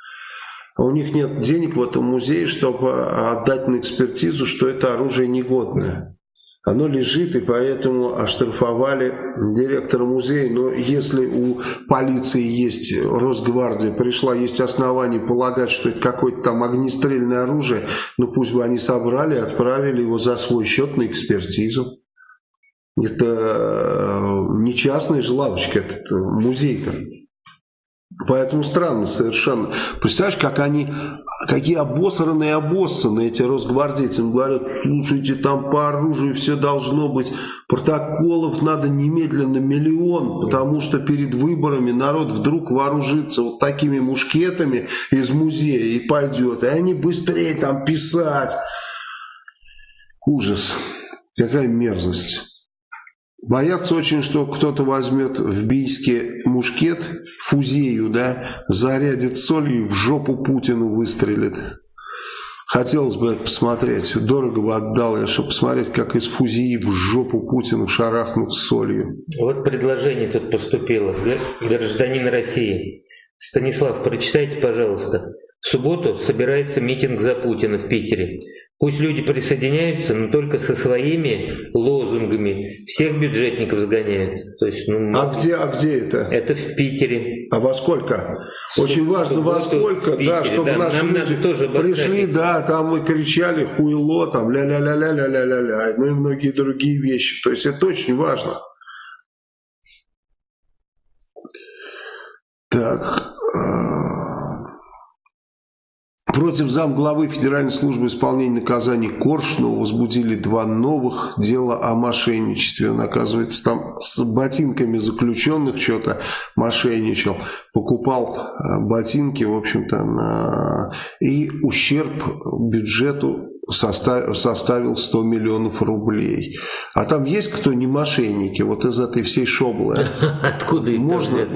[SPEAKER 1] А у них нет денег в этом музее, чтобы отдать на экспертизу, что это оружие негодное. Оно лежит, и поэтому оштрафовали директора музея. Но если у полиции есть, Росгвардия пришла, есть основания полагать, что это какое-то там огнестрельное оружие, ну пусть бы они собрали и отправили его за свой счет на экспертизу. Это э, не частная же лавочка, это музей-то. Поэтому странно совершенно. Представляешь, как они, какие обосранные обоссаны эти росгвардейцы. Им говорят, слушайте, там по оружию все должно быть. Протоколов надо немедленно миллион, потому что перед выборами народ вдруг вооружится вот такими мушкетами из музея и пойдет. И они быстрее там писать. Ужас. Какая мерзость. Боятся очень, что кто-то возьмет в Бийске мушкет, фузею, да, зарядит солью и в жопу Путину выстрелит. Хотелось бы посмотреть. Дорого бы отдал я, чтобы посмотреть, как из фузии в жопу Путину шарахнут солью.
[SPEAKER 2] Вот предложение тут поступило. Гражданин России. Станислав, прочитайте, пожалуйста. В субботу собирается митинг за Путина в Питере. Пусть люди присоединяются, но только со своими лозунгами. Всех бюджетников сгоняют. То есть,
[SPEAKER 1] ну, а, где, а где это?
[SPEAKER 2] Это в Питере.
[SPEAKER 1] А во сколько? Очень важно во сколько, да, чтобы да, наши нам люди тоже пришли, да, там мы кричали хуйло, там ля-ля-ля-ля-ля-ля-ля, ну и многие другие вещи. То есть это очень важно. Так, Против замглавы Федеральной службы исполнения наказаний Коршунова возбудили два новых дела о мошенничестве. Он, оказывается, там с ботинками заключенных что-то мошенничал. Покупал э, ботинки, в общем-то, на... и ущерб бюджету состав... составил 100 миллионов рублей. А там есть кто не мошенники, вот из этой всей шоблы? [laughs]
[SPEAKER 2] Откуда
[SPEAKER 1] Можно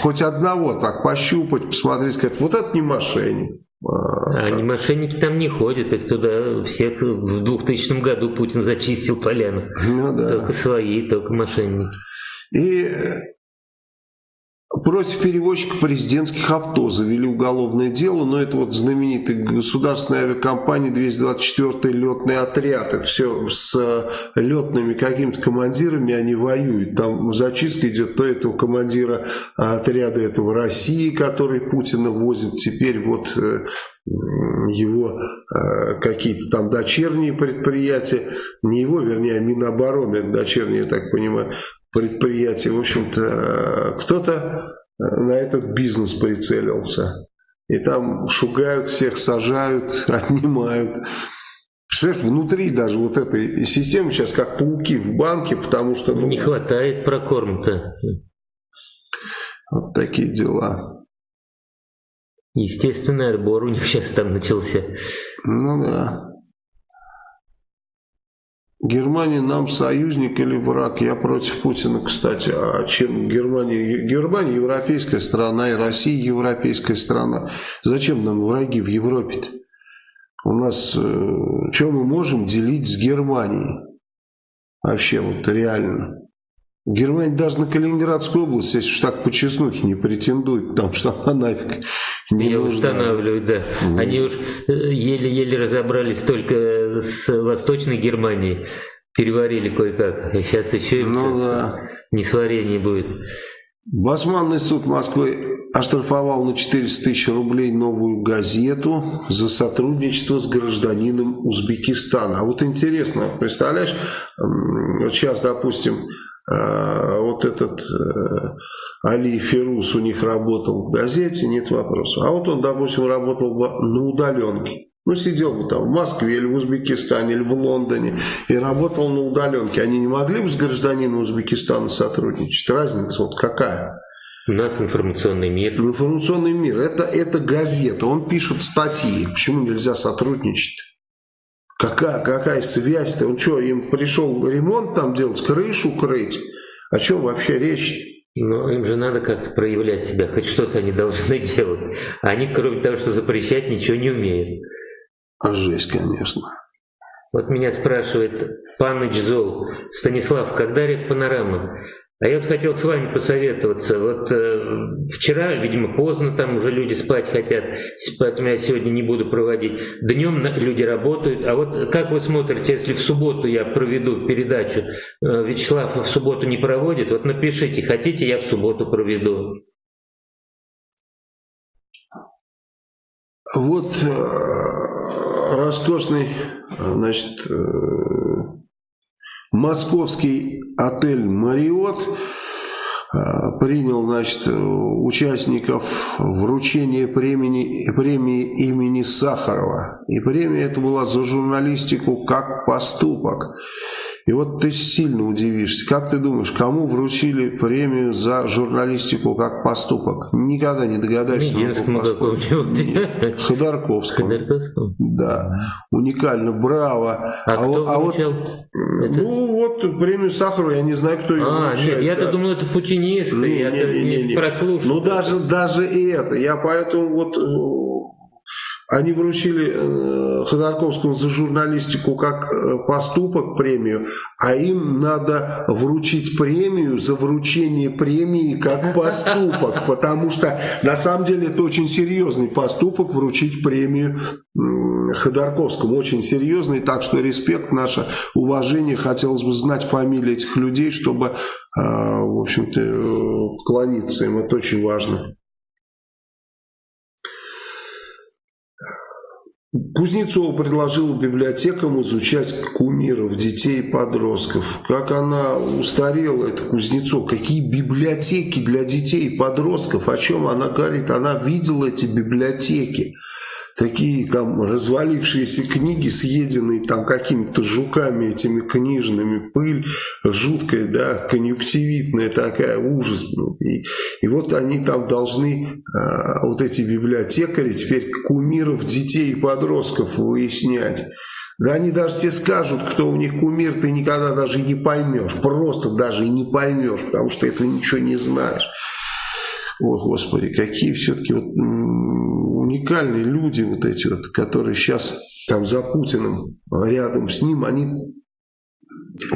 [SPEAKER 1] хоть одного так пощупать, посмотреть, сказать, вот это не мошенник.
[SPEAKER 2] А они мошенники там не ходят, их туда всех в 2000 году Путин зачистил поляну. Ну, да. Только свои, только мошенники.
[SPEAKER 1] И Против перевозчика президентских авто завели уголовное дело, но это вот знаменитый государственная авиакомпания 224 летный отряд. Это все с летными какими-то командирами они воюют. Там зачистка идет то этого командира отряда этого России, который Путина возит. Теперь вот э, его э, какие-то там дочерние предприятия, не его, вернее, а Минобороны, дочерние, я так понимаю, предприятия. В общем-то, кто-то на этот бизнес прицелился. и там шугают всех, сажают, [laughs] отнимают. Представляешь, внутри даже вот этой системы сейчас как пауки в банке, потому что...
[SPEAKER 2] Ну, Не хватает прокорм-то.
[SPEAKER 1] Вот такие дела.
[SPEAKER 2] Естественный отбор у них [laughs] сейчас там начался.
[SPEAKER 1] Ну да. Германия нам союзник или враг? Я против Путина, кстати. А чем Германия? Германия европейская страна, и Россия европейская страна. Зачем нам враги в Европе-то? У нас, э, что мы можем делить с Германией? Вообще, вот реально. Германия даже на Калининградскую область, если уж так по чеснухе, не претендует, потому что она нафиг не
[SPEAKER 2] Ее
[SPEAKER 1] нужна.
[SPEAKER 2] устанавливают, да. Mm. Они уж э, еле-еле разобрались только с Восточной Германией, переварили кое-как. А сейчас еще им
[SPEAKER 1] ну, да.
[SPEAKER 2] несварение будет.
[SPEAKER 1] Басманный суд Москвы оштрафовал на 400 тысяч рублей новую газету за сотрудничество с гражданином Узбекистана. А вот интересно, представляешь, вот сейчас, допустим, а, вот этот э, Али Ферус у них работал в газете, нет вопросов. А вот он, допустим, работал на удаленке. Ну, сидел бы там в Москве или в Узбекистане, или в Лондоне и работал на удаленке. Они не могли бы с гражданином Узбекистана сотрудничать? Разница вот какая?
[SPEAKER 2] У нас информационный мир.
[SPEAKER 1] Информационный мир. Это, это газета. Он пишет статьи. Почему нельзя сотрудничать? Какая, какая связь-то? Он что, им пришел ремонт там делать, крышу крыть? О чем вообще речь?
[SPEAKER 2] Но им же надо как-то проявлять себя, хоть что-то они должны [laughs] делать. Они, кроме того, что запрещать, ничего не умеют.
[SPEAKER 1] А жесть, конечно.
[SPEAKER 2] Вот меня спрашивает Паныч Зол, Станислав, когда рев панорама? А я вот хотел с вами посоветоваться. Вот э, вчера, видимо, поздно, там уже люди спать хотят, поэтому я сегодня не буду проводить. Днем люди работают. А вот как вы смотрите, если в субботу я проведу передачу, э, Вячеслав в субботу не проводит, вот напишите, хотите, я в субботу проведу.
[SPEAKER 1] Вот э, роскошный, значит, э, Московский отель «Мариот» а, принял значит, участников вручения премии, премии имени Сахарова. И премия это была за журналистику как поступок. И вот ты сильно удивишься. Как ты думаешь, кому вручили премию за журналистику как поступок? Никогда не догадаешься.
[SPEAKER 2] Единственному
[SPEAKER 1] Ходорковскому. Ходорковскому. Да. Уникально, браво.
[SPEAKER 2] А, а кто а вот,
[SPEAKER 1] Ну вот премию Сахарова, я не знаю, кто ее
[SPEAKER 2] А, нет, я-то да. думал, это путинисты. Не, я не, не, не, не. прослушал.
[SPEAKER 1] Ну даже, даже и это. Я поэтому вот они вручили э, Ходорковскому за журналистику как э, поступок премию, а им надо вручить премию за вручение премии как [laughs] поступок, потому что на самом деле это очень серьезный поступок вручить премию Ходорковскому, очень серьезный, так что респект, наше уважение, хотелось бы знать фамилии этих людей, чтобы, э, в общем-то, клониться им, это очень важно. Кузнецов предложил библиотекам изучать кумиров, детей и подростков. Как она устарела, это Кузнецов. Какие библиотеки для детей и подростков? О чем она говорит? Она видела эти библиотеки такие там развалившиеся книги, съеденные там какими-то жуками этими книжными, пыль жуткая, да, конъюнктивитная такая, ужас. И, и вот они там должны, а, вот эти библиотекари, теперь кумиров детей и подростков выяснять. Да они даже тебе скажут, кто у них кумир, ты никогда даже не поймешь. Просто даже не поймешь, потому что этого ничего не знаешь. О, Господи, какие все-таки вот уникальные люди вот эти вот, которые сейчас там за Путиным рядом с ним, они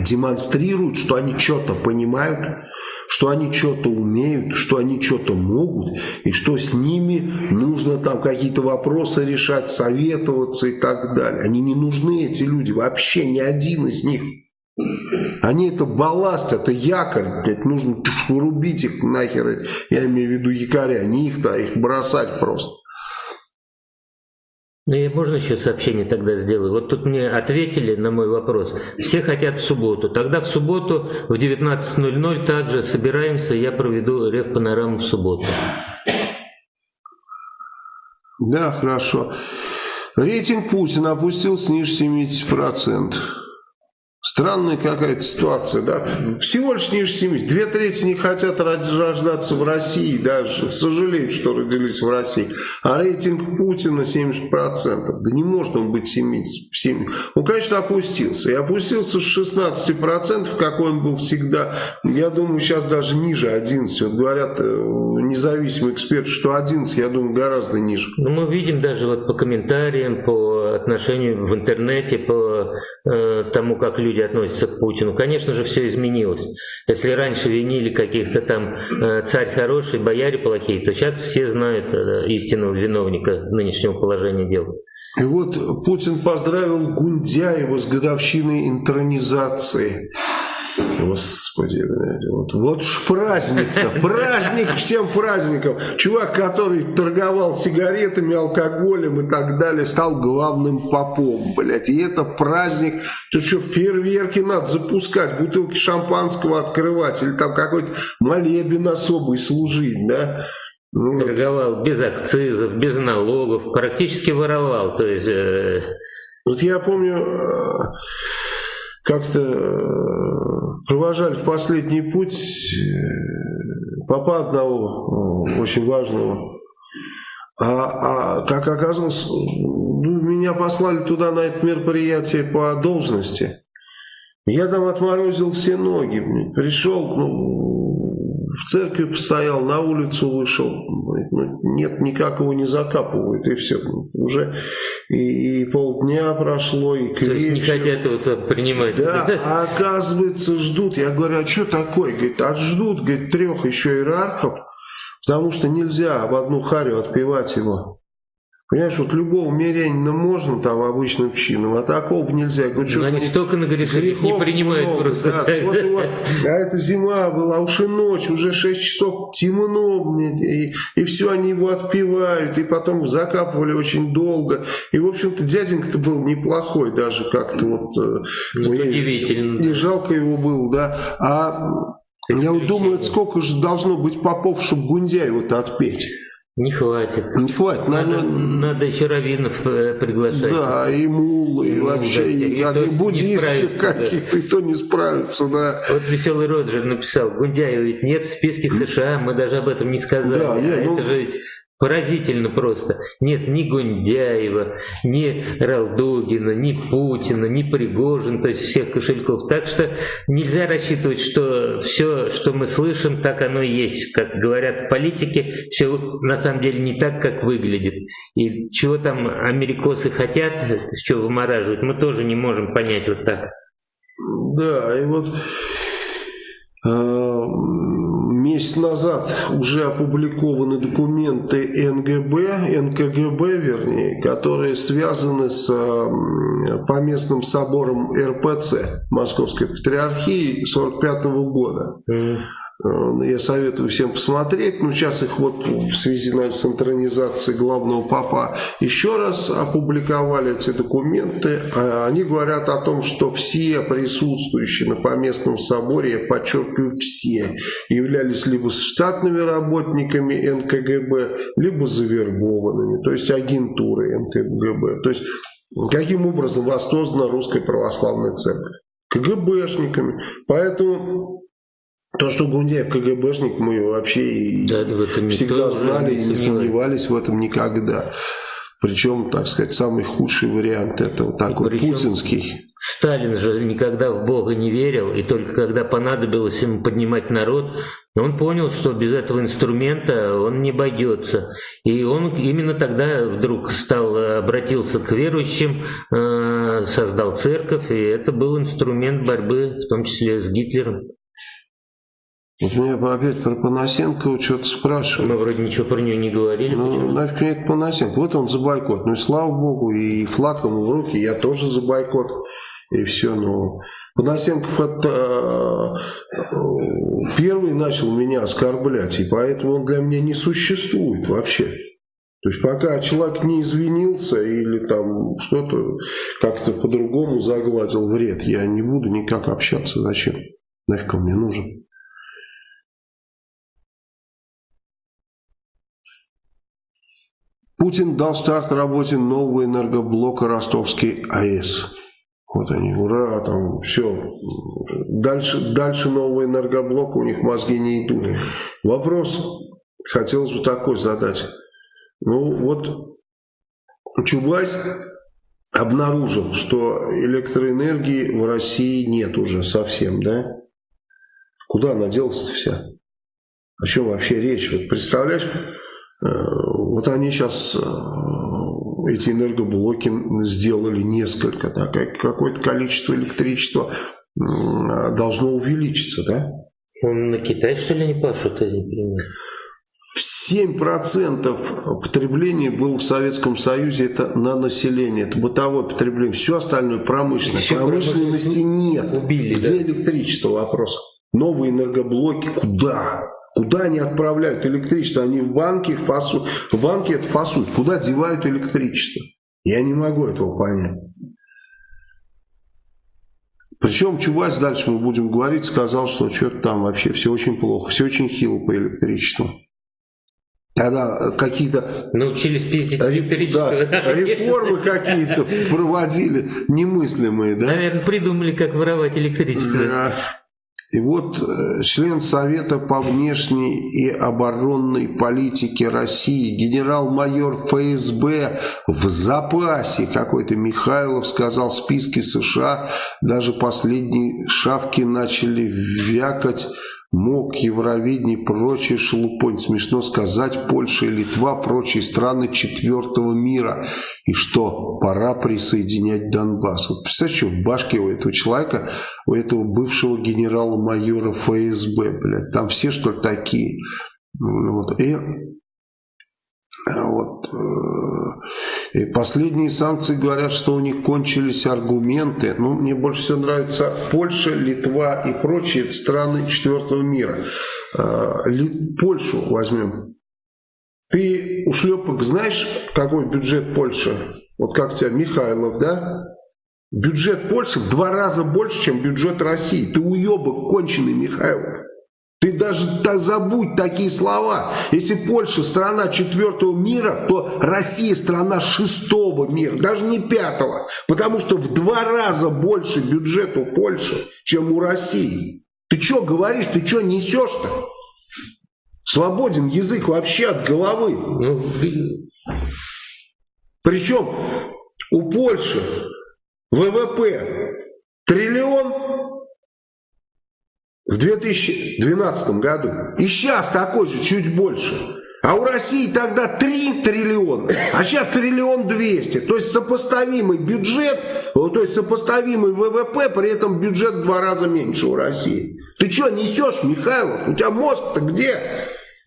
[SPEAKER 1] демонстрируют, что они что-то понимают, что они что-то умеют, что они что-то могут, и что с ними нужно там какие-то вопросы решать, советоваться и так далее. Они не нужны, эти люди, вообще ни один из них. Они это балласт, это якорь, блядь, нужно рубить их нахер, я имею в виду якоря, не их, да, их бросать просто.
[SPEAKER 2] Ну, я можно еще сообщение тогда сделаю? Вот тут мне ответили на мой вопрос. Все хотят в субботу. Тогда в субботу в 19.00 также собираемся, я проведу рев панораму в субботу.
[SPEAKER 1] Да, хорошо. Рейтинг Путина опустился ниже 70%. Странная какая-то ситуация, да? Всего лишь ниже 70. Две трети не хотят рождаться в России даже. Сожалеют, что родились в России. А рейтинг Путина 70%. Да не может он быть 70. 70. Он, конечно, опустился. И опустился с 16%, какой он был всегда. Я думаю, сейчас даже ниже 11. Вот говорят э, независимые эксперты, что 11, я думаю, гораздо ниже.
[SPEAKER 2] Ну, мы видим даже вот по комментариям, по отношению в интернете, по э, тому, как люди относятся к Путину. Конечно же, все изменилось. Если раньше винили каких-то там э, царь хороший, бояре плохие, то сейчас все знают э, истинного виновника нынешнего положения дел.
[SPEAKER 1] И вот Путин поздравил Гундяева с годовщиной интернизации. Господи, блядь, вот, вот ж праздник-то, праздник всем праздникам. Чувак, который торговал сигаретами, алкоголем и так далее, стал главным попом, блядь. И это праздник, тут что, фейерверки надо запускать, бутылки шампанского открывать, или там какой-то молебен особый служить, да.
[SPEAKER 2] Ну, торговал без акцизов, без налогов, практически воровал, то есть... Э...
[SPEAKER 1] Вот я помню... Э как-то э, провожали в последний путь э, папа одного очень важного. А, а как оказалось, ну, меня послали туда на это мероприятие по должности. Я там отморозил все ноги. Пришел, ну, в церкви постоял, на улицу вышел нет, никак его не закапывают, и все. Уже и, и полдня прошло, и
[SPEAKER 2] к То есть не хотят это принимать.
[SPEAKER 1] Да, а оказывается ждут. Я говорю, а что такое? Говорит, а ждут, говорит, трех еще иерархов, потому что нельзя в одну харю отпевать его. Понимаешь, вот любого мирянина можно там обычным чином, а такого нельзя.
[SPEAKER 2] говорю, что они столько нагрешили, не принимают много, просто. Да,
[SPEAKER 1] вот, вот, а это зима была, уж и ночь, уже 6 часов темно, и, и все, они его отпивают, и потом закапывали очень долго. И, в общем-то, дяденька-то был неплохой даже как-то вот.
[SPEAKER 2] Э, ну, удивительно.
[SPEAKER 1] И жалко его было, да. А я вот думаю, сколько же должно быть попов, чтобы Гундяева-то отпеть.
[SPEAKER 2] Не хватит.
[SPEAKER 1] Не хватит.
[SPEAKER 2] Надо, надо, надо еще раввинов э, приглашать.
[SPEAKER 1] Да, и мулы, и, и вообще, и, и, и буддистов каких-то, да. и то не справится, да.
[SPEAKER 2] Вот Веселый Роджер написал, Гундяева ведь нет в списке США, мы даже об этом не сказали. Да, нет, а ну... это же ведь Поразительно просто. Нет ни Гундяева, ни Ралдугина, ни Путина, ни Пригожин, то есть всех кошельков. Так что нельзя рассчитывать, что все, что мы слышим, так оно и есть. Как говорят в политике, все на самом деле не так, как выглядит. И чего там америкосы хотят, что вымораживают, мы тоже не можем понять вот так.
[SPEAKER 1] Да, и вот э, месяц назад уже опубликованы документы НГБ, НКГБ, вернее, которые связаны с поместным собором РПЦ Московской Патриархии 1945 года. Mm. Э, я советую всем посмотреть. Ну, сейчас их вот в связи наверное, с интернизацией главного папа еще раз опубликовали эти документы. А они говорят о том, что все присутствующие на поместном соборе, я подчеркиваю, все, являлись либо штатными работниками НКГБ, либо завербованными, то есть агентурой НКГБ. То есть, каким образом воссоздана Русская Православная Церковь? КГБшниками. Поэтому то, что Гундяев КГБшник, мы вообще да, всегда знали и не сомневались в этом никогда. Причем, так сказать, самый худший вариант это вот такой Причем путинский.
[SPEAKER 2] Сталин же никогда в Бога не верил, и только когда понадобилось ему поднимать народ, он понял, что без этого инструмента он не обойдется. И он именно тогда вдруг стал, обратился к верующим, э, создал церковь, и это был инструмент борьбы, в том числе с Гитлером.
[SPEAKER 1] Вот меня опять про Панасенкова что-то спрашивают.
[SPEAKER 2] Мы вроде ничего про нее не говорили.
[SPEAKER 1] Ну, нафиг мне это Панасенко. Вот он за бойкот. Ну и слава богу, и флаг ему в руки, я тоже за бойкот. И все, ну... Панасенков это первый начал меня оскорблять, и поэтому он для меня не существует вообще. То есть пока человек не извинился или там что-то как-то по-другому загладил вред, я не буду никак общаться. Зачем? Нафиг он мне нужен? Путин дал старт работе нового энергоблока Ростовский АЭС. Вот они, ура, там все. Дальше, дальше нового энергоблока у них мозги не идут. Вопрос хотелось бы такой задать. Ну вот Чубайс обнаружил, что электроэнергии в России нет уже совсем, да? Куда она делась-то вся? О чем вообще речь? Вот представляешь, э, вот они сейчас э, эти энергоблоки сделали несколько, да, какое-то количество электричества должно увеличиться, да?
[SPEAKER 2] Он на Китай, что ли, не пашут, я не понимаю.
[SPEAKER 1] 7% потребления было в Советском Союзе, это на население, это бытовое потребление. Все остальное промышленное. Все Промышленности нет. Убили, Где да? электричество? Вопрос. Новые энергоблоки куда? Куда они отправляют электричество? Они в банке фасуют. В банке это фасуют. Куда девают электричество? Я не могу этого понять. Причем Чубайс, дальше мы будем говорить, сказал, что что-то там вообще все очень плохо, все очень хило по электричеству. Тогда какие-то
[SPEAKER 2] научились пиздить электричество.
[SPEAKER 1] Да, реформы какие-то проводили немыслимые, да?
[SPEAKER 2] Наверное, придумали, как воровать электричество. Да.
[SPEAKER 1] И вот э, член Совета по внешней и оборонной политике России, генерал-майор ФСБ в запасе какой-то Михайлов сказал, в списке США даже последние шавки начали вякать МОК, Евровидение и прочие шелупонь. Смешно сказать, Польша и Литва, прочие страны четвертого мира. И что, пора присоединять Донбасс. Вот представляешь, что в башке у этого человека, у этого бывшего генерала-майора ФСБ, блядь, там все что ли такие. Вот. И вот. Э, и последние санкции говорят, что у них кончились аргументы. Ну, мне больше всего нравится Польша, Литва и прочие страны четвертого мира. Э, Польшу возьмем. Ты, ушлепок, знаешь, какой бюджет Польши? Вот как тебя, Михайлов, да? Бюджет Польши в два раза больше, чем бюджет России. Ты уебок конченый, Михайлов. Ты даже да, забудь такие слова. Если Польша страна четвертого мира, то Россия страна шестого мира, даже не пятого. Потому что в два раза больше бюджет у Польши, чем у России. Ты что говоришь, ты что несешь-то? Свободен язык вообще от головы. Ну, Причем у Польши ВВП триллион в 2012 году. И сейчас такой же, чуть больше. А у России тогда 3 триллиона, а сейчас триллион 200. То есть сопоставимый бюджет, то есть сопоставимый ВВП, при этом бюджет в два раза меньше у России. Ты что несешь, Михайлов? У тебя мозг-то где?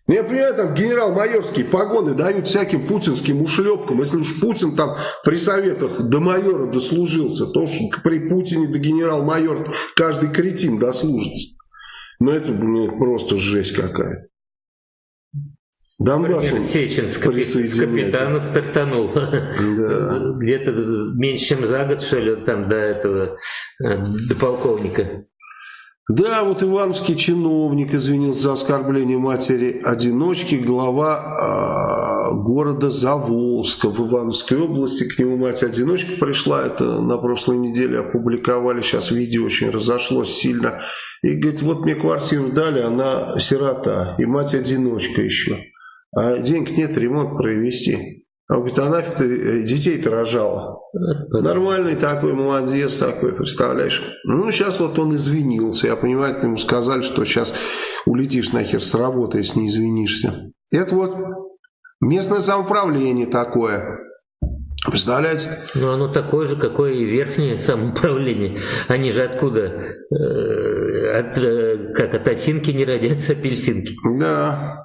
[SPEAKER 1] Ну, я понимаю, там генерал-майорские погоны дают всяким путинским ушлепкам. Если уж Путин там при советах до майора дослужился, то уж при Путине до генерал-майора каждый кретин дослужится. Ну это, ну, просто жесть какая-то.
[SPEAKER 2] Донбасс Сечин с, с капитана стартанул. Да. Где-то меньше, чем за год, что ли, там до этого, э, до полковника.
[SPEAKER 1] Да, вот ивановский чиновник извинился за оскорбление матери-одиночки, глава э, города Заволжска в Ивановской области. К нему мать-одиночка пришла, это на прошлой неделе опубликовали, сейчас видео очень разошлось сильно. И говорит, вот мне квартиру дали, она сирота, и мать-одиночка еще. А денег нет ремонт провести. Он говорит, а нафиг ты детей-то рожала? Нормальный такой, молодец такой, представляешь? Ну, сейчас вот он извинился. Я понимаю, ему сказали, что сейчас улетишь нахер с работы, если не извинишься. Это вот местное самоуправление такое. Представляете?
[SPEAKER 2] Ну, оно такое же, какое и верхнее [laughs] самоуправление. Они же откуда? Э, от, э, как от осинки не родятся апельсинки.
[SPEAKER 1] Да.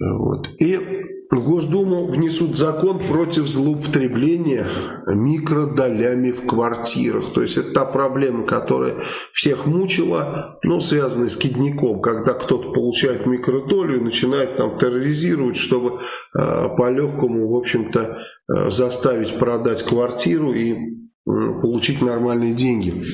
[SPEAKER 1] Вот. И Госдуму внесут закон против злоупотребления микродолями в квартирах. То есть это та проблема, которая всех мучила, но связанная с кидником, когда кто-то получает микродолю и начинает там терроризировать, чтобы э, по-легкому, в общем-то, э, заставить продать квартиру и э, получить нормальные деньги.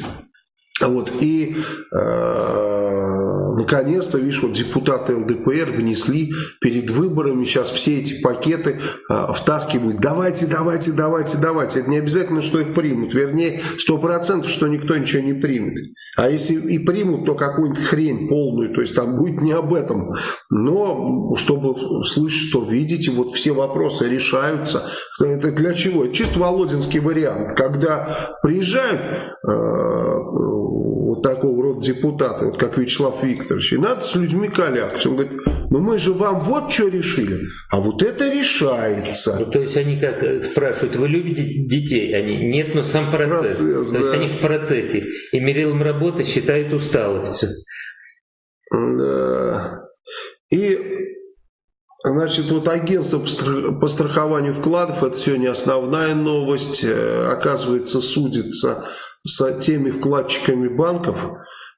[SPEAKER 1] Вот, и э, наконец-то, видишь, вот депутаты ЛДПР внесли перед выборами сейчас все эти пакеты э, втаскивают. Давайте, давайте, давайте, давайте. Это не обязательно, что их примут. Вернее, сто процентов, что никто ничего не примет. А если и примут, то какую-нибудь хрень полную. То есть там будет не об этом. Но чтобы слышать, что видите, вот все вопросы решаются. Это для чего? Чисто Володинский вариант. Когда приезжают... Э, вот такого рода депутаты, вот как Вячеслав Викторович, и надо с людьми коллягаться. Он говорит, ну мы же вам вот что решили, а вот это решается.
[SPEAKER 2] Ну, то есть они как э, спрашивают, вы любите детей? Они, нет, но сам процесс. процесс то да. есть они в процессе. И мерилом работы считают усталость.
[SPEAKER 1] Да. И Значит, вот агентство по страхованию вкладов, это сегодня основная новость, э, оказывается, судится с теми вкладчиками банков,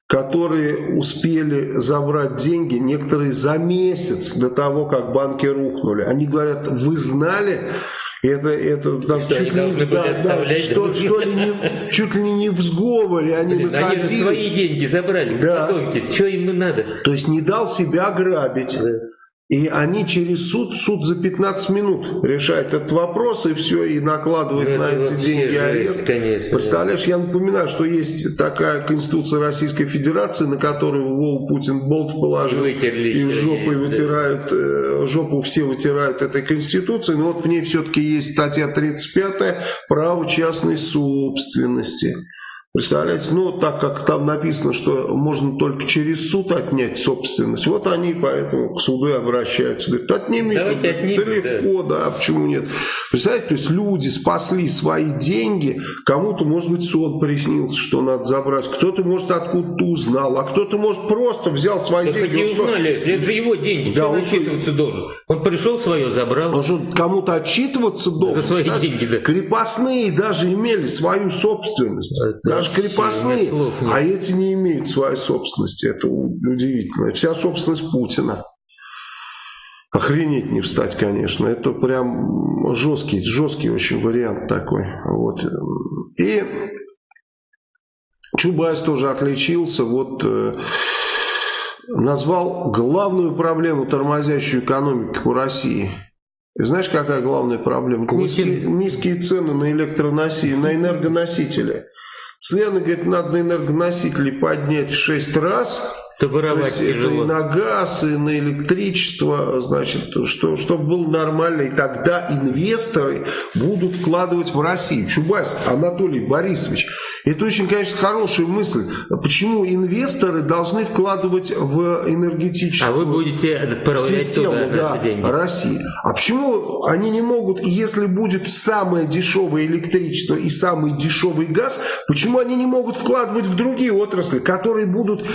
[SPEAKER 1] которые успели забрать деньги, некоторые за месяц до того, как банки рухнули. Они говорят, вы знали, это, это да, чуть, ли, да, да, что, что ли не, чуть ли не в сговоре они Блин, находились.
[SPEAKER 2] Они свои деньги забрали, да. что им надо?
[SPEAKER 1] То есть не дал себя грабить. Да. И они через суд, суд за 15 минут решает этот вопрос, и все, и накладывает ну, на эти деньги арест. Конечно, Представляешь, да. я напоминаю, что есть такая Конституция Российской Федерации, на которую Вову Путин болт положил, Вытерли и жопой вытирают, да. жопу все вытирают этой Конституции, но вот в ней все-таки есть статья 35 «Право частной собственности». Представляете, ну так как там написано, что можно только через суд отнять собственность, вот они поэтому к суду обращаются. Говорят, отними, Давайте отнимем, далеко, да. да, почему нет. Представляете, то есть люди спасли свои деньги, кому-то, может быть, сон приснился, что надо забрать, кто-то, может, откуда-то узнал, а кто-то, может, просто взял свои
[SPEAKER 2] так
[SPEAKER 1] деньги.
[SPEAKER 2] Не узнали, если это же его деньги, да, что он отчитываться что... должен? Он пришел свое, забрал.
[SPEAKER 1] Он же кому-то отчитываться должен.
[SPEAKER 2] За свои даже деньги, да.
[SPEAKER 1] Крепостные даже имели свою собственность. Даже крепостные, а эти не имеют своей собственности. Это удивительно. Вся собственность Путина. Охренеть не встать, конечно. Это прям жесткий, жесткий очень вариант такой. Вот. И Чубайс тоже отличился. Вот э, назвал главную проблему тормозящую экономику России. И знаешь, какая главная проблема? Низкие, низкие цены на электроносители, на энергоносители. Цены, говорит, надо на энергоносители поднять в 6 раз,
[SPEAKER 2] то воровать
[SPEAKER 1] То есть тяжело. это и на газ, и на электричество, значит, что, чтобы было нормально, и тогда инвесторы будут вкладывать в Россию. Чубайс Анатолий Борисович, это очень, конечно, хорошая мысль. Почему инвесторы должны вкладывать в энергетическую
[SPEAKER 2] а вы будете систему
[SPEAKER 1] да, России? А почему они не могут, если будет самое дешевое электричество и самый дешевый газ, почему они не могут вкладывать в другие отрасли, которые будут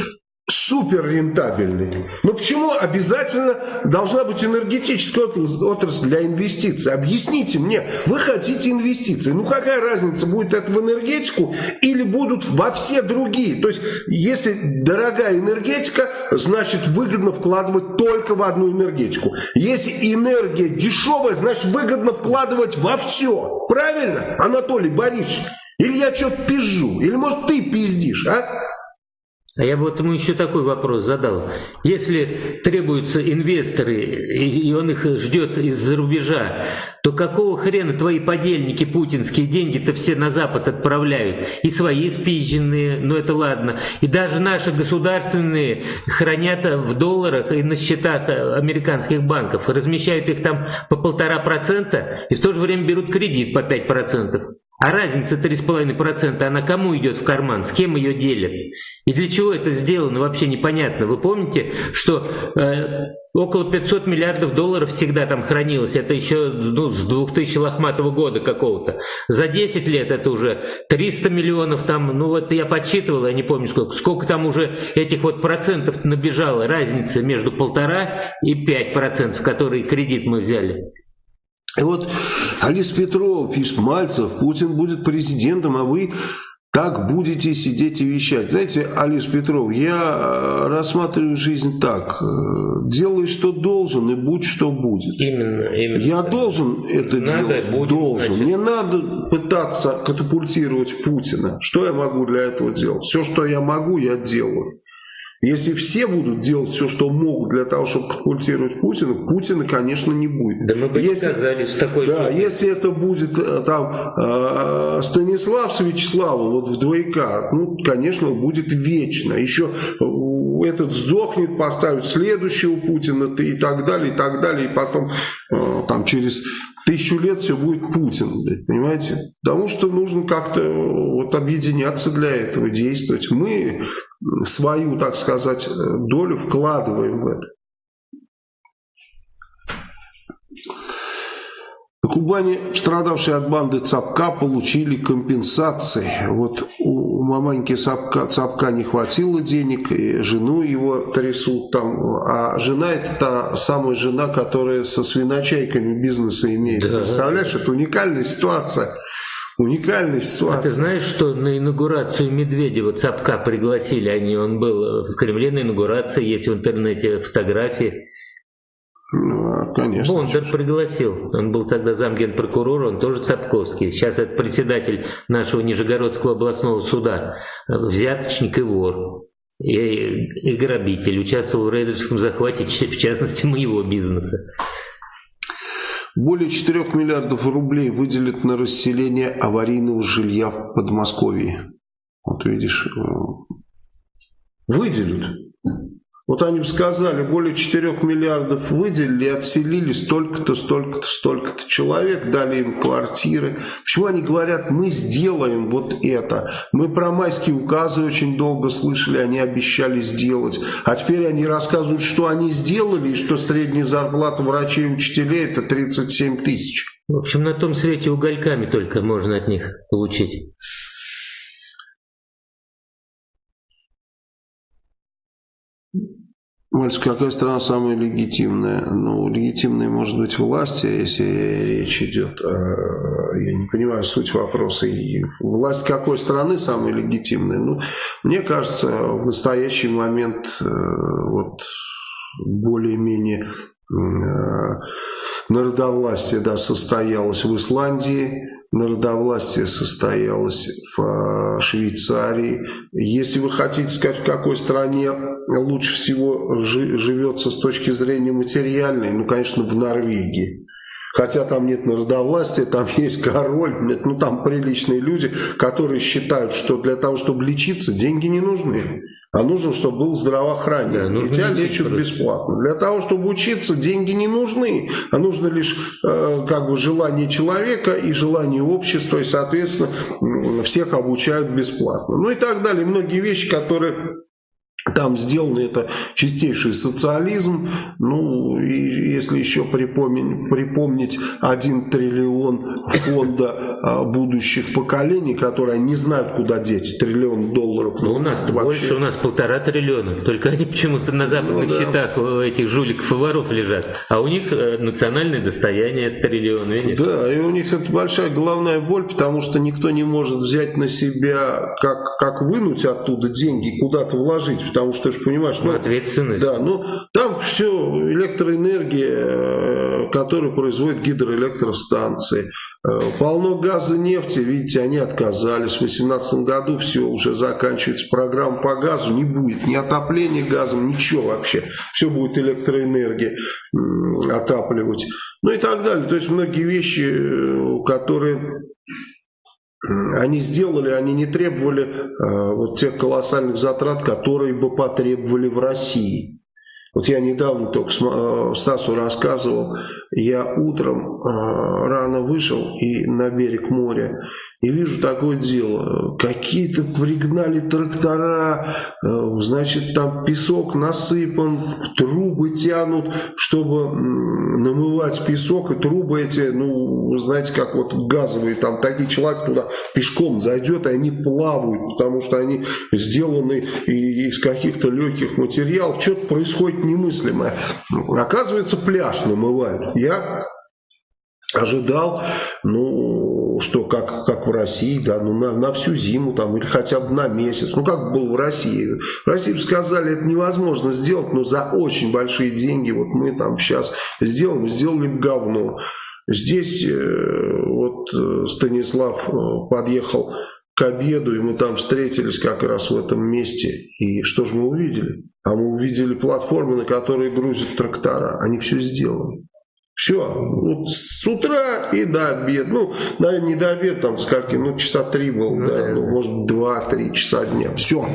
[SPEAKER 1] супер рентабельный. Но почему обязательно должна быть энергетическая отрасль для инвестиций? Объясните мне, вы хотите инвестиции. Ну какая разница, будет это в энергетику или будут во все другие? То есть, если дорогая энергетика, значит выгодно вкладывать только в одну энергетику. Если энергия дешевая, значит выгодно вкладывать во все. Правильно, Анатолий Борисович? Или я что-то пизжу? Или может ты пиздишь, а?
[SPEAKER 2] А я бы ему еще такой вопрос задал. Если требуются инвесторы, и он их ждет из-за рубежа, то какого хрена твои подельники путинские деньги-то все на Запад отправляют? И свои спизженные, но это ладно. И даже наши государственные хранят в долларах и на счетах американских банков. Размещают их там по полтора процента и в то же время берут кредит по пять процентов. А разница 3,5%, она кому идет в карман, с кем ее делят? И для чего это сделано, вообще непонятно. Вы помните, что э, около 500 миллиардов долларов всегда там хранилось, это еще ну, с 2000 лохматого года какого-то. За 10 лет это уже 300 миллионов там, ну вот я подсчитывал, я не помню сколько, сколько там уже этих вот процентов набежало, разница между полтора и 5 процентов, которые кредит мы взяли.
[SPEAKER 1] И вот Алис Петрова пишет, Мальцев, Путин будет президентом, а вы так будете сидеть и вещать. Знаете, Алис Петров, я рассматриваю жизнь так. Делай, что должен, и будь, что будет.
[SPEAKER 2] Именно, именно.
[SPEAKER 1] Я должен это надо, делать? Будет, должен. Значит. Не надо пытаться катапультировать Путина. Что я могу для этого делать? Все, что я могу, я делаю. Если все будут делать все, что могут для того, чтобы катапультировать Путина, Путина, конечно, не будет.
[SPEAKER 2] Да мы бы если, сказали с такой
[SPEAKER 1] Да, суммой. если это будет э, там э, Станислав с Вячеславом вот в двойка, ну, конечно, будет вечно. Еще э, этот сдохнет, поставят следующего Путина и так далее, и так далее, и потом там через тысячу лет все будет Путин, понимаете? Потому что нужно как-то вот объединяться для этого, действовать. Мы свою, так сказать, долю вкладываем в это. На Кубани страдавшие от банды Цапка получили компенсации. Вот у маманьки Цапка, Цапка не хватило денег, и жену его трясут там. А жена это та самая жена, которая со свиночайками бизнеса имеет. Да. Представляешь, это уникальная ситуация. Уникальная ситуация.
[SPEAKER 2] А ты знаешь, что на инаугурацию Медведева Цапка пригласили они, он был в Кремле на инаугурации, есть в интернете фотографии.
[SPEAKER 1] Ну, а, конечно.
[SPEAKER 2] Бондар пригласил. Он был тогда замгенпрокурора, он тоже Цапковский. Сейчас это председатель нашего Нижегородского областного суда. Взяточник и вор. И, и грабитель. Участвовал в рейдерском захвате, [laughs] в частности, моего бизнеса.
[SPEAKER 1] Более 4 миллиардов рублей выделят на расселение аварийного жилья в Подмосковье. Вот видишь, э, выделят. Вот они бы сказали, более 4 миллиардов выделили, отселили столько-то, столько-то, столько-то человек, дали им квартиры. Почему они говорят, мы сделаем вот это? Мы про майские указы очень долго слышали, они обещали сделать. А теперь они рассказывают, что они сделали, и что средняя зарплата врачей и учителей это 37 тысяч.
[SPEAKER 2] В общем, на том свете угольками только можно от них получить.
[SPEAKER 1] Мальчик, какая страна самая легитимная? Ну, легитимной может быть власть, если речь идет, я не понимаю суть вопроса. И власть какой страны самая легитимная? Ну, мне кажется, в настоящий момент э, вот более-менее э, народовластие да, состоялось в Исландии, народовластие состоялось в э, Швейцарии. Если вы хотите сказать, в какой стране лучше всего живется с точки зрения материальной, ну, конечно, в Норвегии. Хотя там нет народовластия, там [laughs] есть король, ну там приличные люди, которые считают, что для того, чтобы лечиться, деньги не нужны. А нужно, чтобы был здравоохранение. Да, и тебя лечат просто. бесплатно. Для того, чтобы учиться, деньги не нужны. А нужно лишь э, как бы желание человека и желание общества. И, соответственно, всех обучают бесплатно. Ну и так далее. Многие вещи, которые там сделано это чистейший социализм. Ну, и если еще припомнить, припомнить 1 триллион фонда а, будущих поколений, которые не знают, куда деть, триллион долларов.
[SPEAKER 2] Ну, у нас вообще... больше, у нас полтора триллиона. Только они почему-то на западных ну, да. счетах у этих жуликов и воров лежат. А у них э, национальное достояние триллион, видишь?
[SPEAKER 1] Да, и у них это большая головная боль, потому что никто не может взять на себя, как, как вынуть оттуда деньги, куда-то вложить потому что ты же понимаешь... Ну,
[SPEAKER 2] Ответственность.
[SPEAKER 1] Да, ну там все электроэнергия, э, которую производят гидроэлектростанции. Э, полно газа, нефти, видите, они отказались. В 2018 году все, уже заканчивается программа по газу, не будет ни отопления газом, ничего вообще. Все будет электроэнергия отапливать. Ну и так далее. То есть многие вещи, э, которые они сделали, они не требовали э, вот тех колоссальных затрат, которые бы потребовали в России. Вот я недавно только э, Стасу рассказывал, я утром э, рано вышел и на берег моря и вижу такое дело. Какие-то пригнали трактора, э, значит там песок насыпан, трубы тянут, чтобы намывать песок. И трубы эти, ну, знаете, как вот газовые, там такие человек туда пешком зайдет, и они плавают, потому что они сделаны из каких-то легких материалов. Что-то происходит немыслимое. Оказывается, пляж намывают. Я ожидал, ну, что как, как в России, да, ну на, на всю зиму там или хотя бы на месяц, ну как было в России. В России сказали, это невозможно сделать, но за очень большие деньги, вот мы там сейчас сделаем, сделали говно. Здесь э, вот э, Станислав э, подъехал к обеду, и мы там встретились как раз в этом месте. И что же мы увидели? А мы увидели платформы, на которые грузят трактора. Они все сделали. Все, вот с утра и до обеда. Ну, наверное, не до обеда, там скольки, ну, часа три было, ну, да, ну, может, два-три часа дня. Все.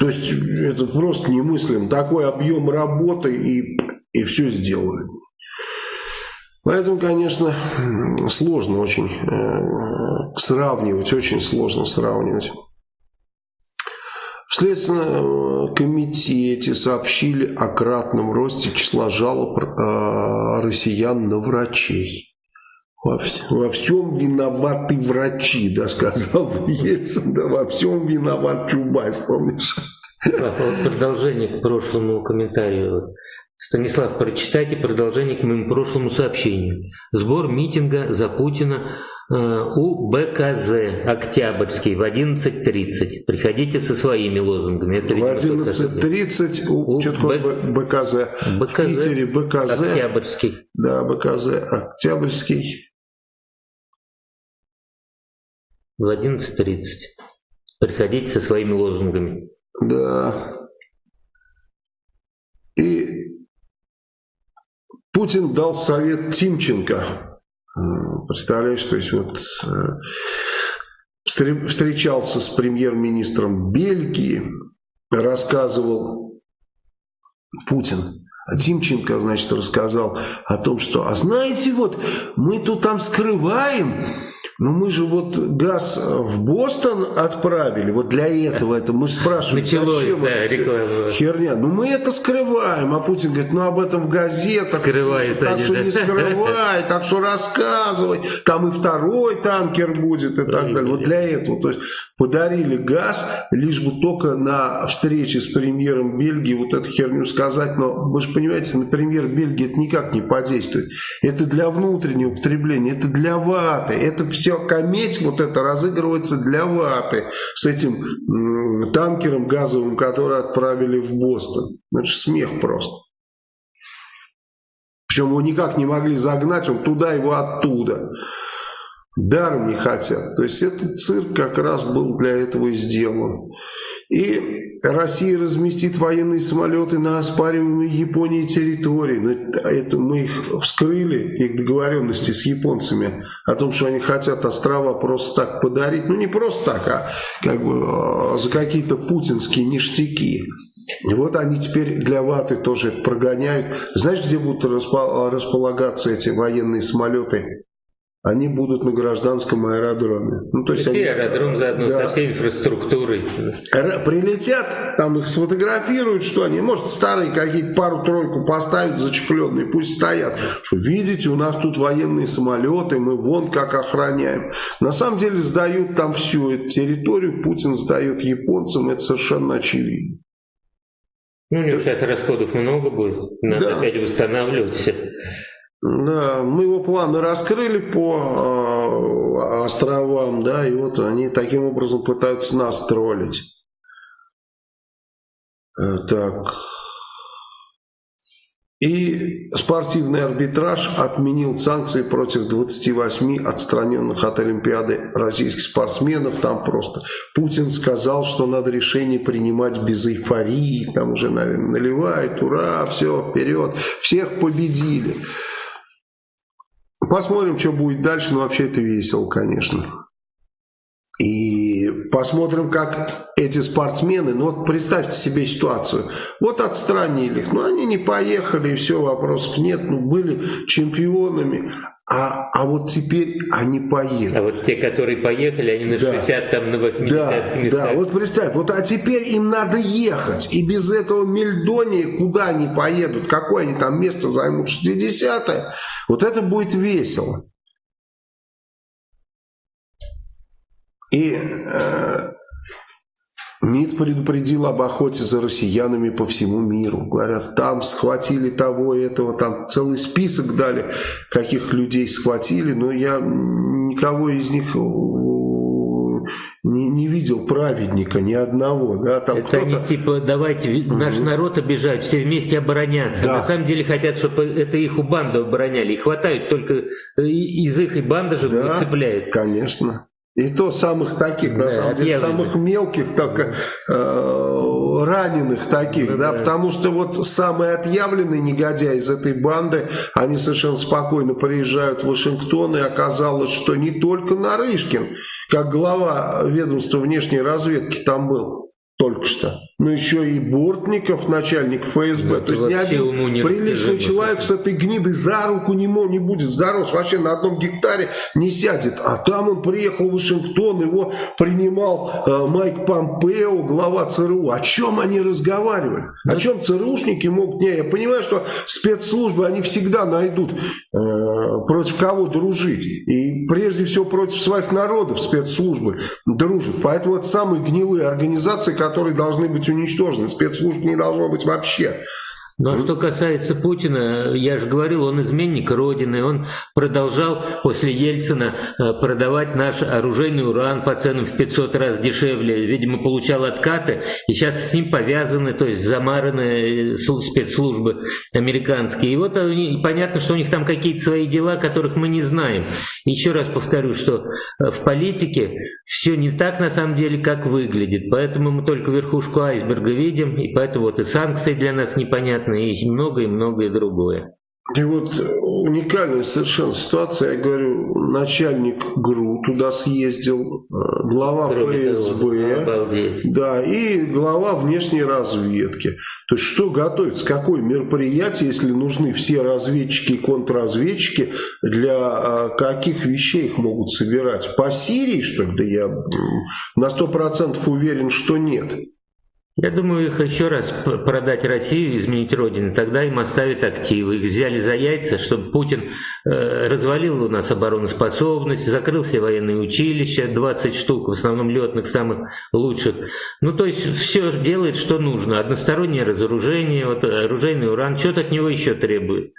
[SPEAKER 1] То есть, это просто немыслимо. Такой объем работы и, и все сделали. Поэтому, конечно, сложно очень э, сравнивать, очень сложно сравнивать. В Следственном комитете сообщили о кратном росте числа жалоб э, россиян на врачей. Во, во всем виноваты врачи, да, сказал Ельцин, да, во всем виноват Чубайс, помнишь?
[SPEAKER 2] Продолжение к прошлому комментарию. Станислав, прочитайте продолжение к моему прошлому сообщению. Сбор митинга за Путина э, у БКЗ Октябрьский в 11.30. Приходите со своими лозунгами.
[SPEAKER 1] Это, в 11.30 у, у Б... БКЗ. БКЗ. В Питере БКЗ.
[SPEAKER 2] Октябрьский.
[SPEAKER 1] Да, БКЗ Октябрьский.
[SPEAKER 2] В 11.30. Приходите со своими лозунгами.
[SPEAKER 1] Да. И Путин дал совет Тимченко. Представляешь, то есть вот э, встречался с премьер-министром Бельгии, рассказывал Путин. А Тимченко, значит, рассказал о том, что, а знаете, вот мы тут там скрываем ну мы же вот газ в Бостон отправили, вот для этого это. Мы спрашиваем, Началось, зачем да, это херня. Ну мы это скрываем, а Путин говорит, ну об этом в газетах.
[SPEAKER 2] Скрывает
[SPEAKER 1] так
[SPEAKER 2] они,
[SPEAKER 1] что
[SPEAKER 2] да.
[SPEAKER 1] не скрывай, так что рассказывай. Там и второй танкер будет и так далее. Вот для этого. То есть подарили газ, лишь бы только на встрече с премьером Бельгии вот эту херню сказать. Но вы же понимаете, на премьер Бельгии это никак не подействует. Это для внутреннего употребления, это для ваты, это все все кометь вот это разыгрывается для ваты с этим танкером газовым, который отправили в Бостон. Это же смех просто. Причем его никак не могли загнать, он туда, его оттуда. Даром не хотят. То есть этот цирк как раз был для этого и сделан. И Россия разместит военные самолеты на оспариваемой Японии территории. Но это мы их вскрыли, их договоренности с японцами о том, что они хотят острова просто так подарить. Ну не просто так, а как бы а, за какие-то путинские ништяки. И вот они теперь для ваты тоже прогоняют. Знаешь, где будут располагаться эти военные самолеты? Они будут на гражданском аэродроме.
[SPEAKER 2] Ну, то есть они, аэродром заодно да, со всей инфраструктурой.
[SPEAKER 1] Прилетят, там их сфотографируют, что они, может, старые какие-то пару-тройку поставят зачехленные, пусть стоят. Что, видите, у нас тут военные самолеты, мы вон как охраняем. На самом деле сдают там всю эту территорию, Путин сдает японцам, это совершенно очевидно.
[SPEAKER 2] Ну, у него сейчас расходов много будет, надо да. опять восстанавливать все.
[SPEAKER 1] Да, мы его планы раскрыли по э, островам, да, и вот они таким образом пытаются нас троллить. Э, так. И спортивный арбитраж отменил санкции против 28 отстраненных от Олимпиады российских спортсменов. Там просто Путин сказал, что надо решение принимать без эйфории. Там уже, наверное, наливают, ура, все, вперед. Всех победили. Посмотрим, что будет дальше, но вообще это весело, конечно. И посмотрим, как эти спортсмены, ну вот представьте себе ситуацию, вот отстранили их, ну они не поехали, и все, вопросов нет, ну были чемпионами, а, а вот теперь они поедут.
[SPEAKER 2] А вот те, которые поехали, они на да. 60, там на 80
[SPEAKER 1] да, местах. Да, вот представь, вот а теперь им надо ехать. И без этого Мельдонии куда они поедут? Какое они там место займут? 60-е? Вот это будет весело. И э, МИД предупредил об охоте за россиянами по всему миру. Говорят, там схватили того и этого, там целый список дали, каких людей схватили, но я никого из них не, не видел праведника ни одного. Да?
[SPEAKER 2] Там это они типа давайте угу. наш народ обижают, все вместе обороняться. Да. На самом деле хотят, чтобы это их у банды обороняли. И хватают только из их и банды же да, выцепляют.
[SPEAKER 1] Конечно. И то самых таких, да, на самом деле, самых мелких, так, э, раненых таких, да, да, потому что вот самые отъявленные негодяи из этой банды, они совершенно спокойно приезжают в Вашингтон, и оказалось, что не только Нарышкин, как глава ведомства внешней разведки там был, только что. Но еще и Бортников, начальник ФСБ. Ну, То есть ни один не приличный человек с этой гнидой за руку не, мог, не будет здоров, вообще на одном гектаре не сядет. А там он приехал в Вашингтон, его принимал э, Майк Помпео, глава ЦРУ. О чем они разговаривали? О ну, чем ЦРУшники могут? Не, я понимаю, что спецслужбы, они всегда найдут э, против кого дружить. И прежде всего против своих народов спецслужбы дружат. Поэтому это самые гнилые организации, которые должны быть уничтожены. Спецслужб не должно быть вообще.
[SPEAKER 2] Ну а что касается Путина, я же говорил, он изменник Родины, он продолжал после Ельцина э, продавать наш оружейный уран по ценам в 500 раз дешевле, видимо, получал откаты, и сейчас с ним повязаны, то есть замараны э, спецслужбы американские. И вот понятно, что у них там какие-то свои дела, которых мы не знаем. Еще раз повторю, что э, в политике все не так на самом деле, как выглядит, поэтому мы только верхушку айсберга видим, и поэтому вот и санкции для нас непонятны, и многое, и многое другое.
[SPEAKER 1] И вот уникальная совершенно ситуация, я говорю, начальник ГРУ туда съездил, э, глава Кроме ФСБ, того, да, и глава внешней разведки. То есть что готовится, какое мероприятие, если нужны все разведчики и контрразведчики, для э, каких вещей их могут собирать? По Сирии, что ли? Да я на сто процентов уверен, что нет.
[SPEAKER 2] Я думаю, их еще раз продать Россию, изменить Родину, тогда им оставят активы. Их взяли за яйца, чтобы Путин э, развалил у нас обороноспособность, закрыл все военные училища, 20 штук, в основном летных, самых лучших. Ну, то есть все делает, что нужно. Одностороннее разоружение, вот, оружейный уран, что-то от него еще требует.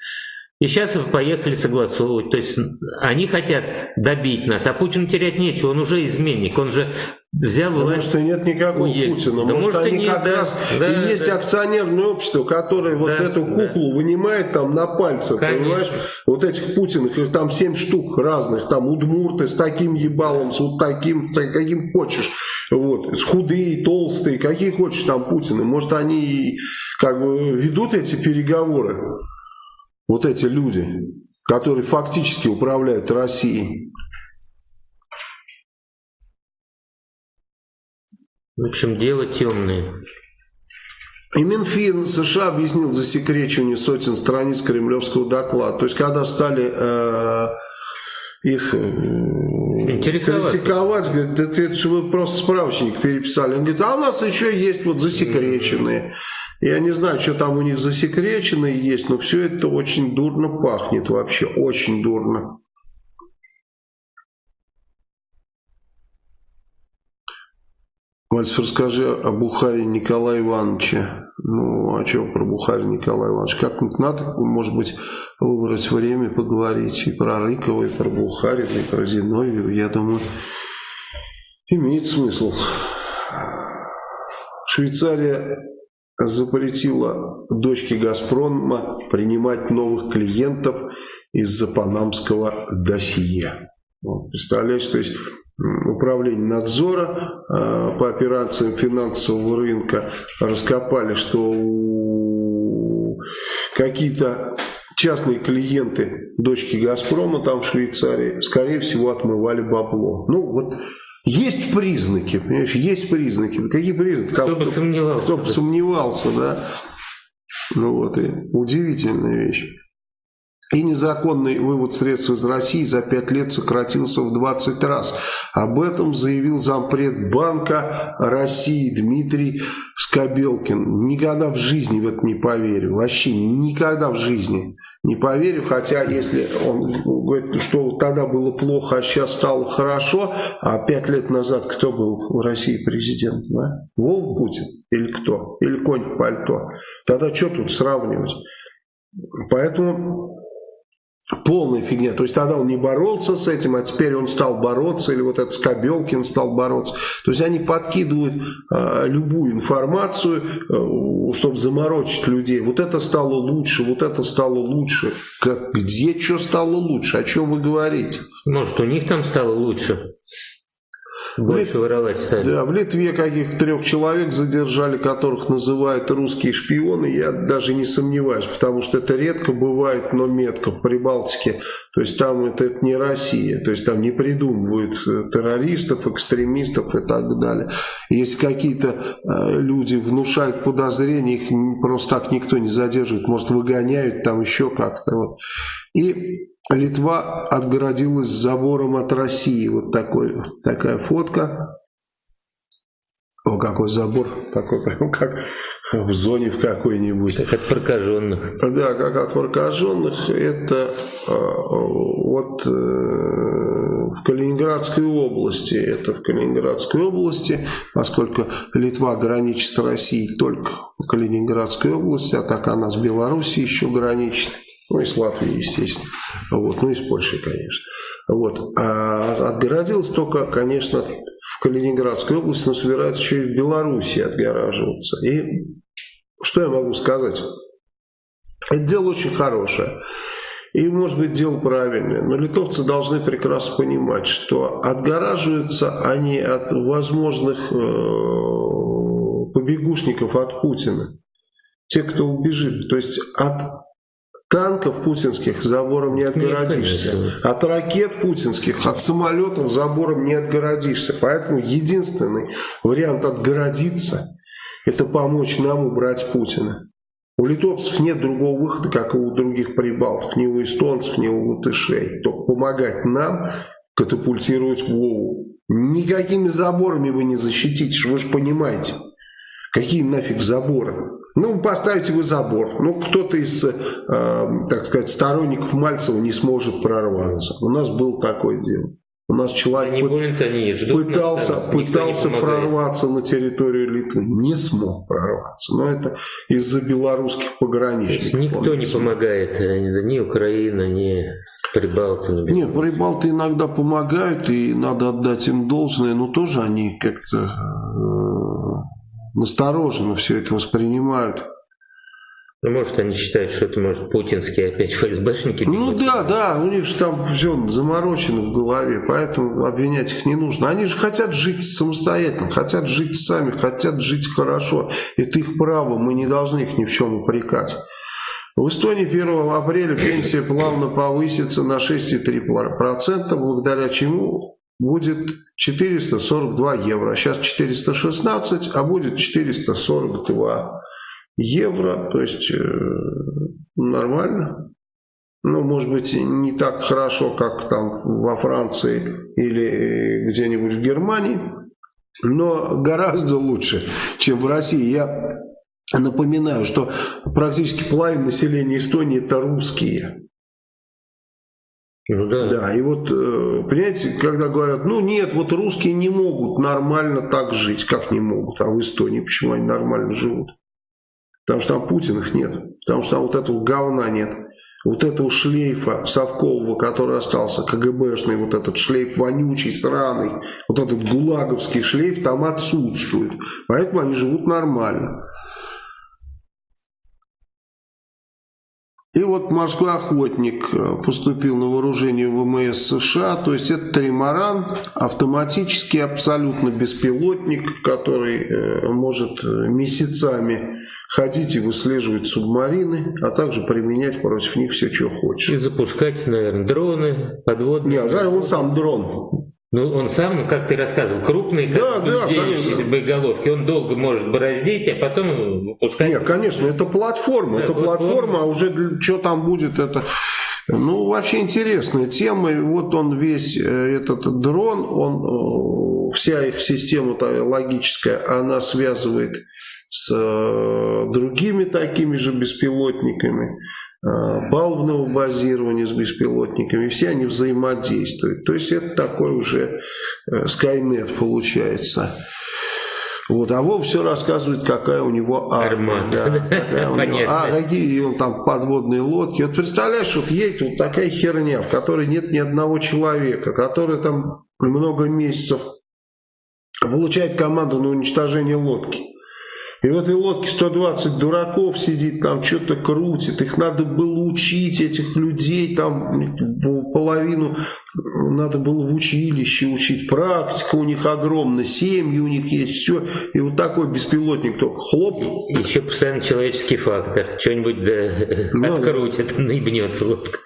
[SPEAKER 2] И сейчас поехали согласовывать. То есть они хотят добить нас, а Путину терять нечего, он уже изменник, он же взял
[SPEAKER 1] да власть. Может, и нет никакого уедет. Путина. Да может, может они нет, как да, раз да, и есть да. акционерное общество, которое да, вот эту куклу да. вынимает там на пальцах, Конечно. понимаешь? Вот этих Путиных, их там семь штук разных, там удмурты с таким ебалом, с вот таким, каким хочешь. Вот, с худые, толстые, какие хочешь там Путины. Может, они как бы ведут эти переговоры вот эти люди, которые фактически управляют Россией.
[SPEAKER 2] В общем, дело темное.
[SPEAKER 1] И Минфин США объяснил засекречивание сотен страниц кремлевского доклада. То есть, когда стали э, их э, критиковать, говорит, это, это же вы просто справочник переписали. Он говорит, а у нас еще есть вот засекреченные. Я не знаю, что там у них засекречено есть, но все это очень дурно пахнет вообще, очень дурно. Мальцев, расскажи о Бухаре Николая Ивановича. Ну, а что про Бухаре Николая Ивановича? Как-нибудь надо, может быть, выбрать время поговорить и про Рыкова, и про Бухарина, и про Зиновьева. Я думаю, имеет смысл. Швейцария запретила дочке «Газпрома» принимать новых клиентов из-за панамского досье. Вот, представляете, то есть управление надзора э, по операциям финансового рынка раскопали, что какие-то частные клиенты дочки «Газпрома» там в Швейцарии, скорее всего, отмывали бабло. Ну, вот есть признаки, понимаешь, есть признаки. Какие признаки?
[SPEAKER 2] Кто бы сомневался.
[SPEAKER 1] Кто бы сомневался, да. Ну вот, и удивительная вещь. И незаконный вывод средств из России за 5 лет сократился в 20 раз. Об этом заявил зампред Банка России Дмитрий Скобелкин. Никогда в жизни в это не поверю. Вообще никогда в жизни не поверю. Хотя если он говорит, что тогда было плохо, а сейчас стало хорошо, а 5 лет назад кто был в России президент? Да? Вов Путин или кто? Или конь в пальто? Тогда что тут сравнивать? Поэтому Полная фигня. То есть тогда он не боролся с этим, а теперь он стал бороться, или вот этот Скобелкин стал бороться. То есть они подкидывают э, любую информацию, э, чтобы заморочить людей. Вот это стало лучше, вот это стало лучше. Как, где что стало лучше? О чем вы говорите?
[SPEAKER 2] Может, у них там стало лучше? Больше Лит... воровать стали.
[SPEAKER 1] Да, в Литве каких-то трех человек задержали, которых называют русские шпионы. Я даже не сомневаюсь, потому что это редко бывает, но метко в Прибалтике. То есть там это, это не Россия. То есть там не придумывают э, террористов, экстремистов и так далее. Если какие-то э, люди внушают подозрения, их просто так никто не задерживает. Может выгоняют там еще как-то. Вот. И Литва отгородилась забором от России. Вот такой, такая фотка. О, какой забор, такой прям как в зоне в какой-нибудь.
[SPEAKER 2] Как от прокаженных.
[SPEAKER 1] Да, как от прокаженных. Это э, вот э, в Калининградской области. Это в Калининградской области, поскольку Литва граничит с Россией только в Калининградской области, а так она с Белоруссией еще граничит. Ну и с Латвией, естественно. Вот. Ну и с Польшей, конечно. Вот. А отгородилось только, конечно, в Калининградской области, но собираются еще и в Белоруссии отгораживаться. И что я могу сказать? Это дело очень хорошее. И, может быть, дело правильное. Но литовцы должны прекрасно понимать, что отгораживаются они от возможных э, побегушников от Путина. Те, кто убежит. То есть от Танков путинских забором не отгородишься. От ракет путинских, от самолетов забором не отгородишься. Поэтому единственный вариант отгородиться, это помочь нам убрать Путина. У литовцев нет другого выхода, как и у других прибалтов, ни у эстонцев, ни у латышей. Только помогать нам катапультировать Вову. Никакими заборами вы не защититесь, вы же понимаете. Какие нафиг заборы? Ну, поставите вы забор. Ну, кто-то из, э, так сказать, сторонников Мальцева не сможет прорваться. У нас был такое дело. У нас человек
[SPEAKER 2] они будут, они ждут
[SPEAKER 1] пытался, пытался прорваться на территорию Литвы. Не смог прорваться. Но это из-за белорусских пограничников.
[SPEAKER 2] Никто не помогает. Э, ни Украина, ни Прибалты.
[SPEAKER 1] Не Нет, Прибалты иногда помогают. И надо отдать им должное. Но тоже они как-то э, настороженно все это воспринимают.
[SPEAKER 2] Ну, может, они считают, что это, может, путинские опять ФСБшники.
[SPEAKER 1] Ну да, да, у них же там все заморочено в голове, поэтому обвинять их не нужно. Они же хотят жить самостоятельно, хотят жить сами, хотят жить хорошо. Это их право, мы не должны их ни в чем упрекать. В Эстонии 1 апреля пенсия плавно повысится на 6,3%, благодаря чему будет 442 евро. Сейчас 416, а будет 442 евро. То есть э, нормально. Ну, может быть, не так хорошо, как там во Франции или где-нибудь в Германии, но гораздо лучше, чем в России. Я напоминаю, что практически половина населения Эстонии это русские. Ну, да. да, и вот, э, понимаете, когда говорят, ну нет, вот русские не могут нормально так жить, как не могут, а в Эстонии почему они нормально живут? Потому что там Путин их нет, потому что там вот этого говна нет, вот этого шлейфа совкового, который остался, КГБшный, вот этот шлейф вонючий, сраный, вот этот гулаговский шлейф там отсутствует, поэтому они живут нормально. И вот морской охотник э, поступил на вооружение ВМС США, то есть это тримаран, автоматический абсолютно беспилотник, который э, может э, месяцами ходить и выслеживать субмарины, а также применять против них все, что хочешь.
[SPEAKER 2] И запускать, наверное, дроны, подводные.
[SPEAKER 1] Нет, он сам дрон.
[SPEAKER 2] Ну, он сам, ну, как ты рассказывал, крупный, как да, да, боеголовки, он долго может бороздить, а потом выпускать.
[SPEAKER 1] Нет, конечно, это платформа, да, это платформа, платформа, а уже что там будет, это... Ну, вообще интересная тема, и вот он весь, э, этот дрон, он, э, вся их система логическая, она связывает с э, другими такими же беспилотниками, палубного э, базирования с беспилотниками, все они взаимодействуют. То есть это такой уже Skynet э, получается. Вот, а Вов все рассказывает, какая у него армия. Да, какая у него, [laughs] а какие он там подводные лодки. Вот представляешь, вот едет вот такая херня, в которой нет ни одного человека, который там много месяцев получает команду на уничтожение лодки. И в этой лодке 120 дураков сидит, там что-то крутит. Их надо было учить, этих людей, там половину надо было в училище учить. Практика у них огромная, семьи у них есть, все. И вот такой беспилотник только хлоп.
[SPEAKER 2] Еще постоянно человеческий фактор. Что-нибудь да, ну, открутит, наебнется лодка.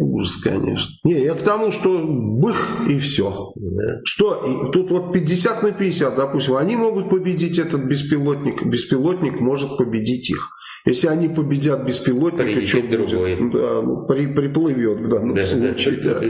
[SPEAKER 1] Ужас, конечно. Не, я к тому, что бых и все. Да. Что, и тут вот 50 на 50, допустим, они могут победить этот беспилотник, беспилотник может победить их. Если они победят беспилотника, что будет? Да, ну, при, приплывет в данном да, случае. [laughs] Да, да.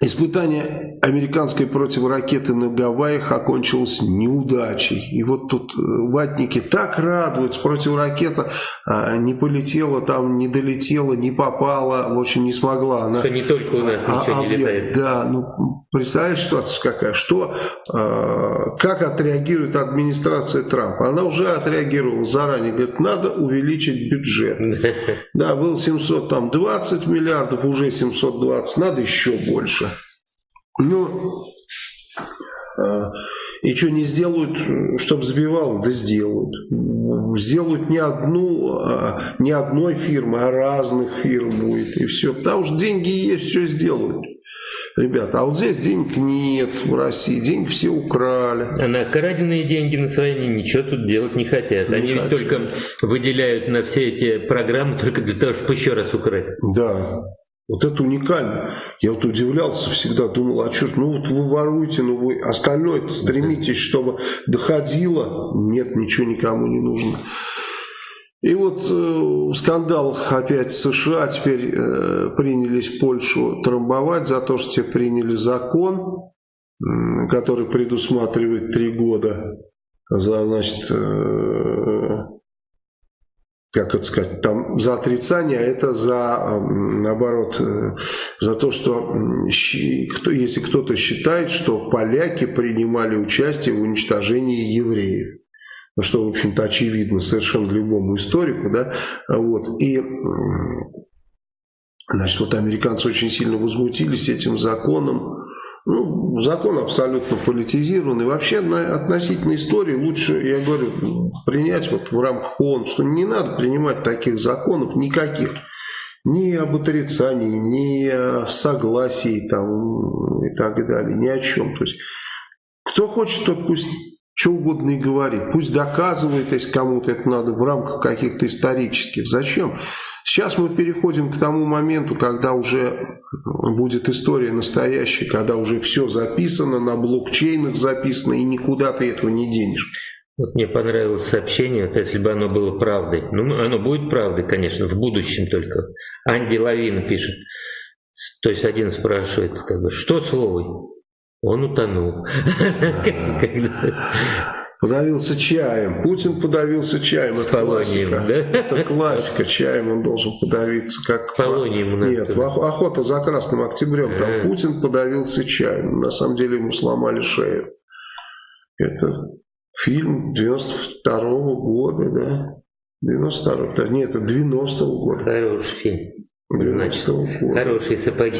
[SPEAKER 1] Испытание американской противоракеты на Гавайях окончилось неудачей. И вот тут э, ватники так радуются, противоракета а, не полетела, там не долетела, не попала, в общем, не смогла.
[SPEAKER 2] Она, что не только у нас а, ничего а, не летает.
[SPEAKER 1] Да, ну представляешь ситуация какая, что, а, как отреагирует администрация Трампа. Она уже отреагировала заранее, говорит, надо увеличить бюджет. [laughs] Да, был 720 миллиардов, уже 720, надо еще больше. Ну, а, и что не сделают, чтобы сбивало? Да сделают. Сделают не одну, а, не одной фирмы, а разных фирм будет. И все. Потому что деньги есть, все сделают. Ребята, а вот здесь денег нет в России, деньги все украли.
[SPEAKER 2] А на краденные деньги на свои ничего тут делать не хотят. Не Они хотят. только выделяют на все эти программы только для того, чтобы еще раз украсть.
[SPEAKER 1] Да. Вот это уникально. Я вот удивлялся всегда, думал, а что ж, ну вот вы воруете, ну вы остальное стремитесь, чтобы доходило. Нет, ничего никому не нужно. И вот э, скандал опять США, теперь э, принялись Польшу трамбовать за то, что те приняли закон, э, который предусматривает три года за, значит, э, как это сказать, там за отрицание, а это за, наоборот, э, за то, что если кто-то считает, что поляки принимали участие в уничтожении евреев. Ну, что, в общем-то, очевидно совершенно любому историку, да, вот, и, значит, вот американцы очень сильно возмутились этим законом, ну, закон абсолютно политизированный. Вообще относительно истории лучше, я говорю, принять вот в рамках ООН, что не надо принимать таких законов никаких. Ни об отрицании, ни о согласии там, и так далее, ни о чем. То есть, кто хочет, тот пусть что угодно и говорит. Пусть доказывает, если кому-то это надо в рамках каких-то исторических. Зачем? Сейчас мы переходим к тому моменту, когда уже будет история настоящая, когда уже все записано, на блокчейнах записано, и никуда ты этого не денешь.
[SPEAKER 2] Вот мне понравилось сообщение, вот если бы оно было правдой. Ну, оно будет правдой, конечно, в будущем только. Анди Лавин пишет. То есть один спрашивает, как бы, что с Вовой? Он утонул. [laughs]
[SPEAKER 1] Подавился чаем. Путин подавился чаем. Это
[SPEAKER 2] полонием, классика. Да?
[SPEAKER 1] Это классика. Чаем он должен подавиться. Как...
[SPEAKER 2] Полонием.
[SPEAKER 1] Нет, охота за Красным Октябрем. А. Путин подавился чаем. На самом деле ему сломали шею. Это фильм 92 -го года, да? 92 -го. Нет, это 90 -го года.
[SPEAKER 2] Хороший фильм. 90 -го года. Хорошие сапоги.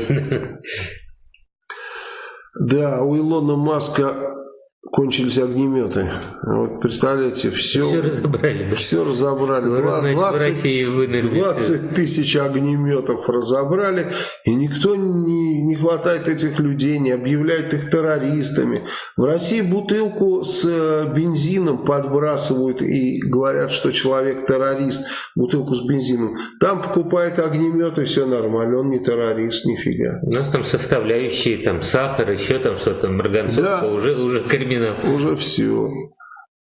[SPEAKER 1] Да, у Илона Маска кончились огнеметы. Вот представляете, все,
[SPEAKER 2] все разобрали.
[SPEAKER 1] Все разобрали. Скоро, 20, 20 тысяч огнеметов разобрали, и никто не, не хватает этих людей, не объявляет их террористами. В России бутылку с э, бензином подбрасывают и говорят, что человек террорист. Бутылку с бензином. Там покупает огнеметы, все нормально, он не террорист, нифига.
[SPEAKER 2] У нас там составляющие, там сахар, еще там что-то, марганцовка, да. уже, уже криминал
[SPEAKER 1] уже все.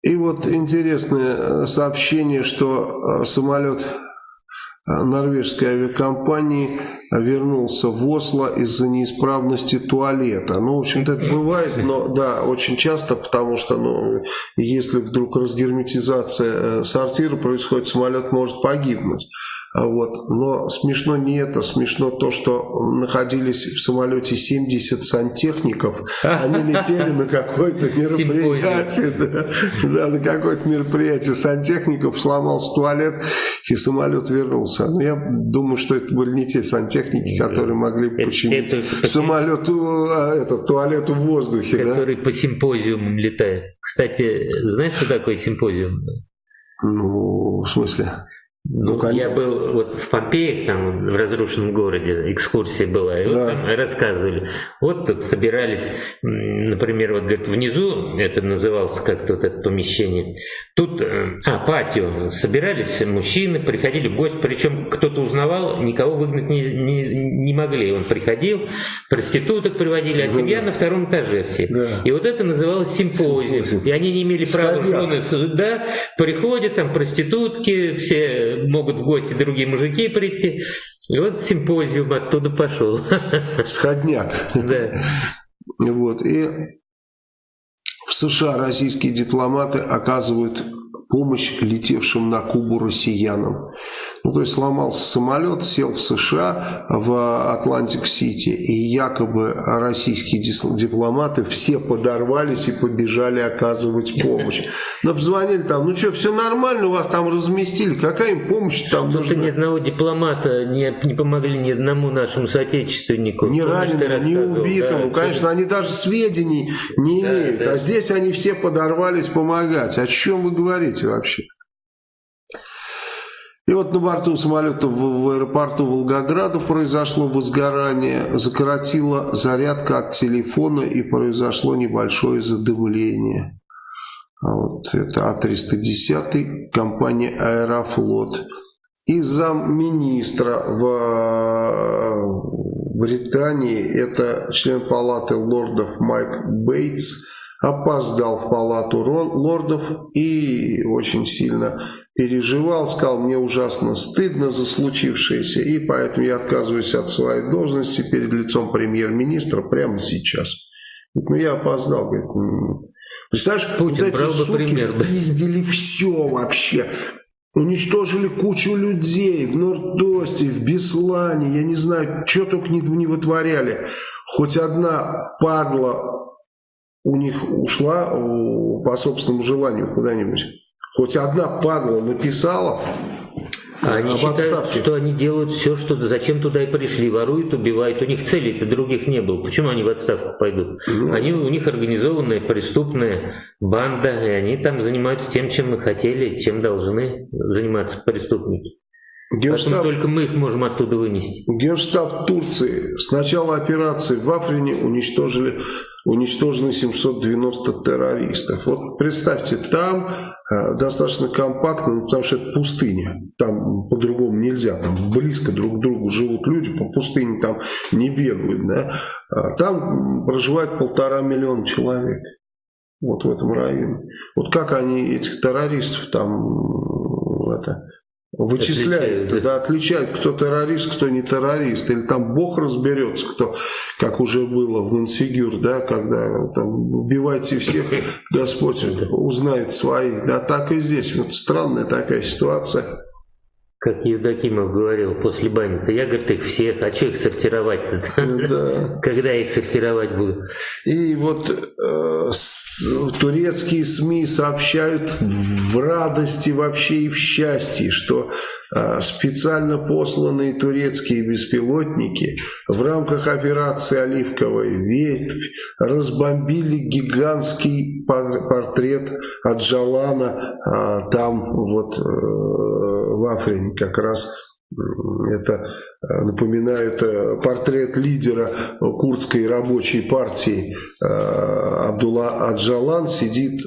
[SPEAKER 1] И вот интересное э, сообщение, что э, самолет э, норвежской авиакомпании вернулся в Осло из-за неисправности туалета. Ну, в общем-то, это [laughs] бывает, но да, очень часто, потому что, ну, если вдруг разгерметизация сортира происходит, самолет может погибнуть. А вот. Но смешно не это, смешно то, что находились в самолете 70 сантехников, они летели на какое-то [laughs] мероприятие, да, да, на какое-то мероприятие сантехников, сломался туалет, и самолет вернулся. Но я думаю, что это были не те сантехники, которые могли починить это, самолет, а, этот, туалет в воздухе.
[SPEAKER 2] Который да? по симпозиумам летает. Кстати, знаешь, что такое симпозиум?
[SPEAKER 1] Ну, в смысле?
[SPEAKER 2] Ну, ну я был вот в Помпеях, там, в разрушенном городе, экскурсия была, и да. вот там рассказывали. Вот тут собирались, например, вот говорит, внизу, это называлось как-то вот это помещение, тут, э, а, патио, собирались мужчины, приходили гости, причем кто-то узнавал, никого выгнать не, не, не могли. Он приходил, проституток приводили, а семья на втором этаже все. Да. И вот это называлось симпозиум. И они не имели права жены, да, приходят там проститутки, все могут в гости другие мужики прийти. И вот симпозиум оттуда пошел. [laughs]
[SPEAKER 1] Сходняк. Да. Вот. И в США российские дипломаты оказывают помощь летевшим на Кубу россиянам. Ну, то есть сломался самолет, сел в США, в Атлантик-Сити, и якобы российские дипломаты все подорвались и побежали оказывать помощь. [laughs] Но позвонили там, ну что, все нормально, у вас там разместили, какая им помощь там нужна?
[SPEAKER 2] ни одного дипломата не, не помогли ни одному нашему соотечественнику.
[SPEAKER 1] Ни раненому, ни убитому. Да, Конечно, они даже сведений не имеют. Да, да. А здесь они все подорвались помогать. О чем вы говорите вообще? И вот на борту самолета в, в аэропорту Волгограда произошло возгорание, закоротила зарядка от телефона и произошло небольшое задымление. А вот это А310, компания Аэрофлот. И замминистра в Британии, это член палаты лордов Майк Бейтс, опоздал в палату лордов и очень сильно переживал, сказал, мне ужасно стыдно за случившееся, и поэтому я отказываюсь от своей должности перед лицом премьер-министра прямо сейчас. Ну, я опоздал. Говорит, Представляешь, Путин вот эти суки пример, спиздили все вообще. Уничтожили кучу людей в Нордосте, в Беслане, я не знаю, что только не, не вытворяли. Хоть одна падла у них ушла по собственному желанию куда-нибудь. Хоть одна падла написала,
[SPEAKER 2] а они считают, отставке. что они делают все, что зачем туда и пришли, воруют, убивают. У них целей-то других не было. Почему они в отставку пойдут? Ну. Они у них организованная преступная банда, и они там занимаются тем, чем мы хотели, чем должны заниматься преступники. Генштаб, Поэтому только мы их можем оттуда вынести.
[SPEAKER 1] Генштаб Турции с начала операции в Африне уничтожили уничтожены 790 террористов. Вот представьте, там э, достаточно компактно, ну, потому что это пустыня, там по-другому нельзя, там близко друг к другу живут люди, по пустыне там не бегают, да? А там проживает полтора миллиона человек, вот в этом районе. Вот как они этих террористов там это, Вычисляют, отличают, да, отличают, кто террорист, кто не террорист. Или там Бог разберется, кто, как уже было в Мансигюр, да, когда там убивайте всех, [laughs] Господь узнает своих. Да, так и здесь. Вот странная такая ситуация
[SPEAKER 2] как Евдокимов говорил после бани, я, говорит, их всех, а что их сортировать-то? Да. [laughs] Когда их сортировать буду?
[SPEAKER 1] И вот э, с, турецкие СМИ сообщают в радости вообще и в счастье, что э, специально посланные турецкие беспилотники в рамках операции «Оливковая ветвь» разбомбили гигантский портрет Аджалана э, там вот э, в Африне как раз это э, напоминает э, портрет лидера курдской рабочей партии э, Абдулла Аджалан сидит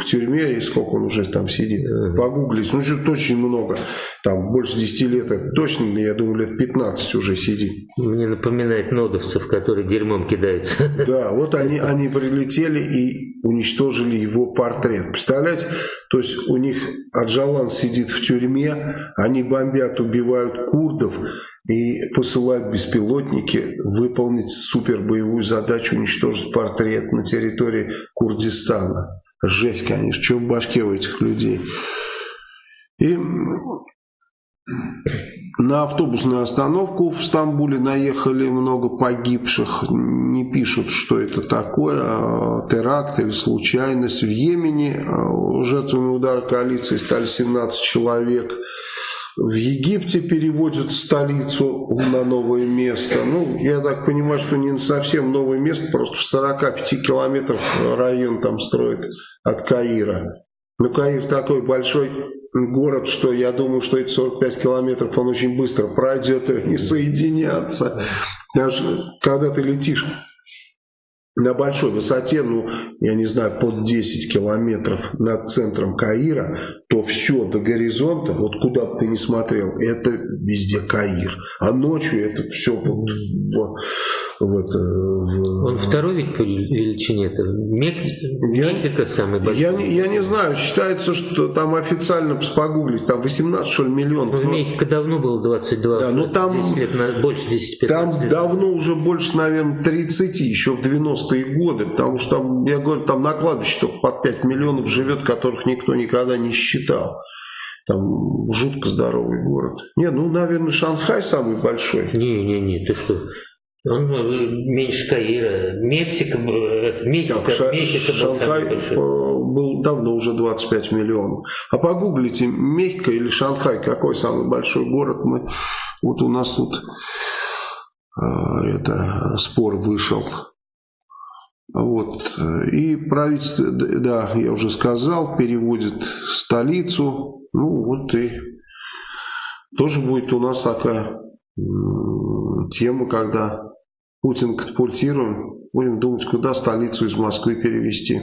[SPEAKER 1] в тюрьме, и сколько он уже там сидит, погуглить, ну что-то очень много, там больше 10 лет, это точно, я думаю, лет 15 уже сидит.
[SPEAKER 2] Мне напоминает нодовцев, которые дерьмом кидаются. [laughs]
[SPEAKER 1] Да, вот они, они прилетели и уничтожили его портрет. Представляете, то есть у них Аджалан сидит в тюрьме, они бомбят, убивают курдов, и посылают беспилотники выполнить супербоевую задачу уничтожить портрет на территории Курдистана. Жесть, конечно, что в башке у этих людей. И на автобусную остановку в Стамбуле наехали много погибших. Не пишут, что это такое, а теракт или случайность. В Йемене а, жертвами удара коалиции стали 17 человек. В Египте переводят столицу на новое место. Ну, я так понимаю, что не совсем новое место, просто в 45 километрах район там строят от Каира. Ну, Каир такой большой город, что я думаю, что эти 45 километров он очень быстро пройдет и не соединятся. Даже когда ты летишь на большой высоте, ну, я не знаю, под 10 километров над центром Каира, то все до горизонта, вот куда бы ты ни смотрел, это везде Каир. А ночью это все вот в, в, это, в...
[SPEAKER 2] Он второй ведь по величине это Мек...
[SPEAKER 1] я, Мексика самый большой. Я, я не знаю, считается, что там официально погуглить, там 18 что ли миллионов.
[SPEAKER 2] Ну, но... Мехико давно было 22,
[SPEAKER 1] да, ну, там,
[SPEAKER 2] 10 лет, больше 10-15
[SPEAKER 1] Там лет. давно уже больше, наверное, 30, еще в 90-е годы, потому что там, я говорю, там на кладбище только под 5 миллионов живет, которых никто никогда не считал. Там жутко здоровый город. Не, ну, наверное, Шанхай самый большой.
[SPEAKER 2] Не-не-не, ты что? Он э, меньше Каира. Мексика, э, это, Мехико, так, Мехико
[SPEAKER 1] Шанхай был, э, был давно уже 25 миллионов. А погуглите, Мехико или Шанхай, какой самый большой город? Мы, вот у нас тут это спор вышел. Вот. И правительство, да, я уже сказал, переводит столицу. Ну вот и тоже будет у нас такая тема, когда Путин катапультируем, будем думать, куда столицу из Москвы перевести.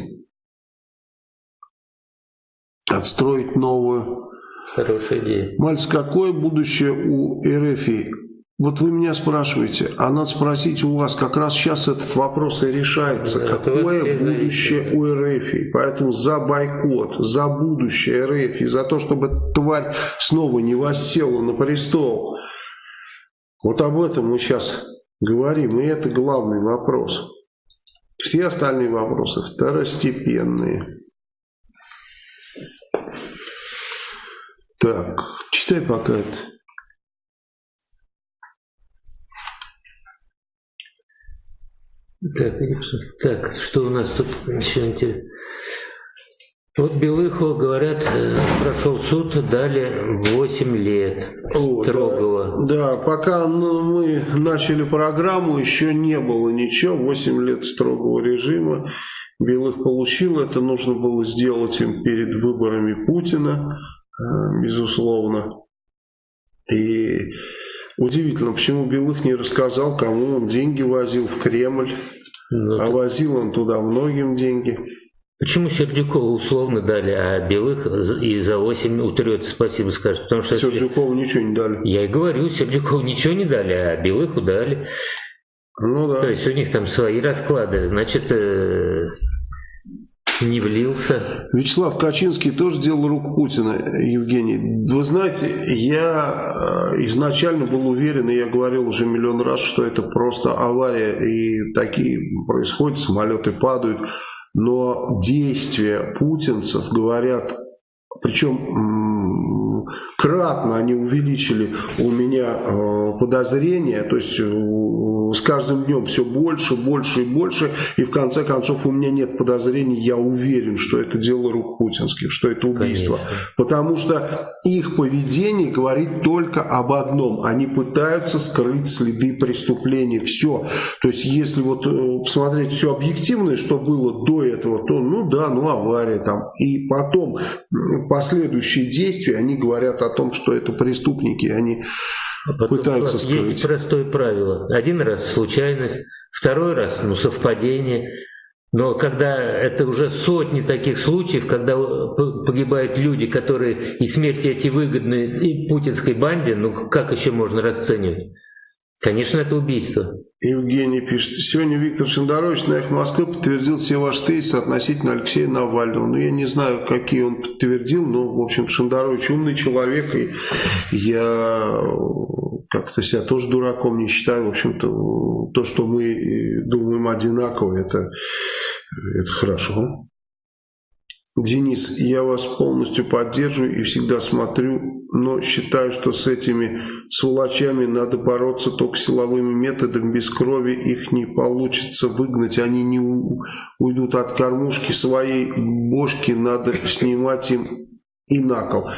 [SPEAKER 1] Отстроить новую.
[SPEAKER 2] Хорошая идея.
[SPEAKER 1] Мальц, какое будущее у РФ? Вот вы меня спрашиваете, а надо спросить у вас, как раз сейчас этот вопрос и решается, да, какое будущее зависит. у РФ. Поэтому за бойкот, за будущее РФ, за то, чтобы тварь снова не воссела на престол. Вот об этом мы сейчас говорим, и это главный вопрос. Все остальные вопросы второстепенные. Так, читай пока это.
[SPEAKER 2] Так, так, что у нас тут еще интересно? Вот Белыху, говорят, э, прошел суд, дали 8 лет О, строгого.
[SPEAKER 1] Да, да, пока ну, мы начали программу, еще не было ничего, 8 лет строгого режима. Белых получил, это нужно было сделать им перед выборами Путина, э, безусловно. И Удивительно, почему Белых не рассказал, кому он деньги возил в Кремль, ну, а возил он туда многим деньги.
[SPEAKER 2] Почему Сердюкову условно дали, а Белых и за 8 утрется спасибо скажет? Потому что
[SPEAKER 1] Сердюкову ничего не дали.
[SPEAKER 2] Я и говорю, Сердюкову ничего не дали, а Белыху дали. Ну да. То есть у них там свои расклады. Значит, э, не влился.
[SPEAKER 1] Вячеслав Качинский тоже делал руку Путина, Евгений. Вы знаете, я э, изначально был уверен, и я говорил уже миллион раз, что это просто авария, и такие происходят, самолеты падают. Но действия путинцев говорят, причем кратно они увеличили у меня э, подозрения, то есть э, с каждым днем все больше, больше и больше, и в конце концов у меня нет подозрений, я уверен, что это дело рук путинских, что это убийство. Конечно. Потому что их поведение говорит только об одном, они пытаются скрыть следы преступления, все. То есть если вот э, посмотреть все объективное, что было до этого, то ну да, ну авария там, и потом последующие действия, они говорят о том, что это преступники, они а потом, пытаются скрыть.
[SPEAKER 2] Есть простое правило. Один раз случайность, второй раз ну, совпадение. Но когда это уже сотни таких случаев, когда погибают люди, которые и смерти эти выгодны и путинской банде, ну как еще можно расценивать? Конечно, это убийство.
[SPEAKER 1] Евгений пишет, сегодня Виктор Шендерович на их Москвы подтвердил все ваши тезисы относительно Алексея Навального. Ну, я не знаю, какие он подтвердил, но, в общем, Шендерович умный человек, и я как-то себя тоже дураком не считаю. В общем-то, то, что мы думаем одинаково, это, это хорошо. Денис, я вас полностью поддерживаю и всегда смотрю, но считаю, что с этими сволочами надо бороться только силовыми методами, без крови их не получится выгнать, они не уйдут от кормушки своей бошки, надо снимать им и на кол.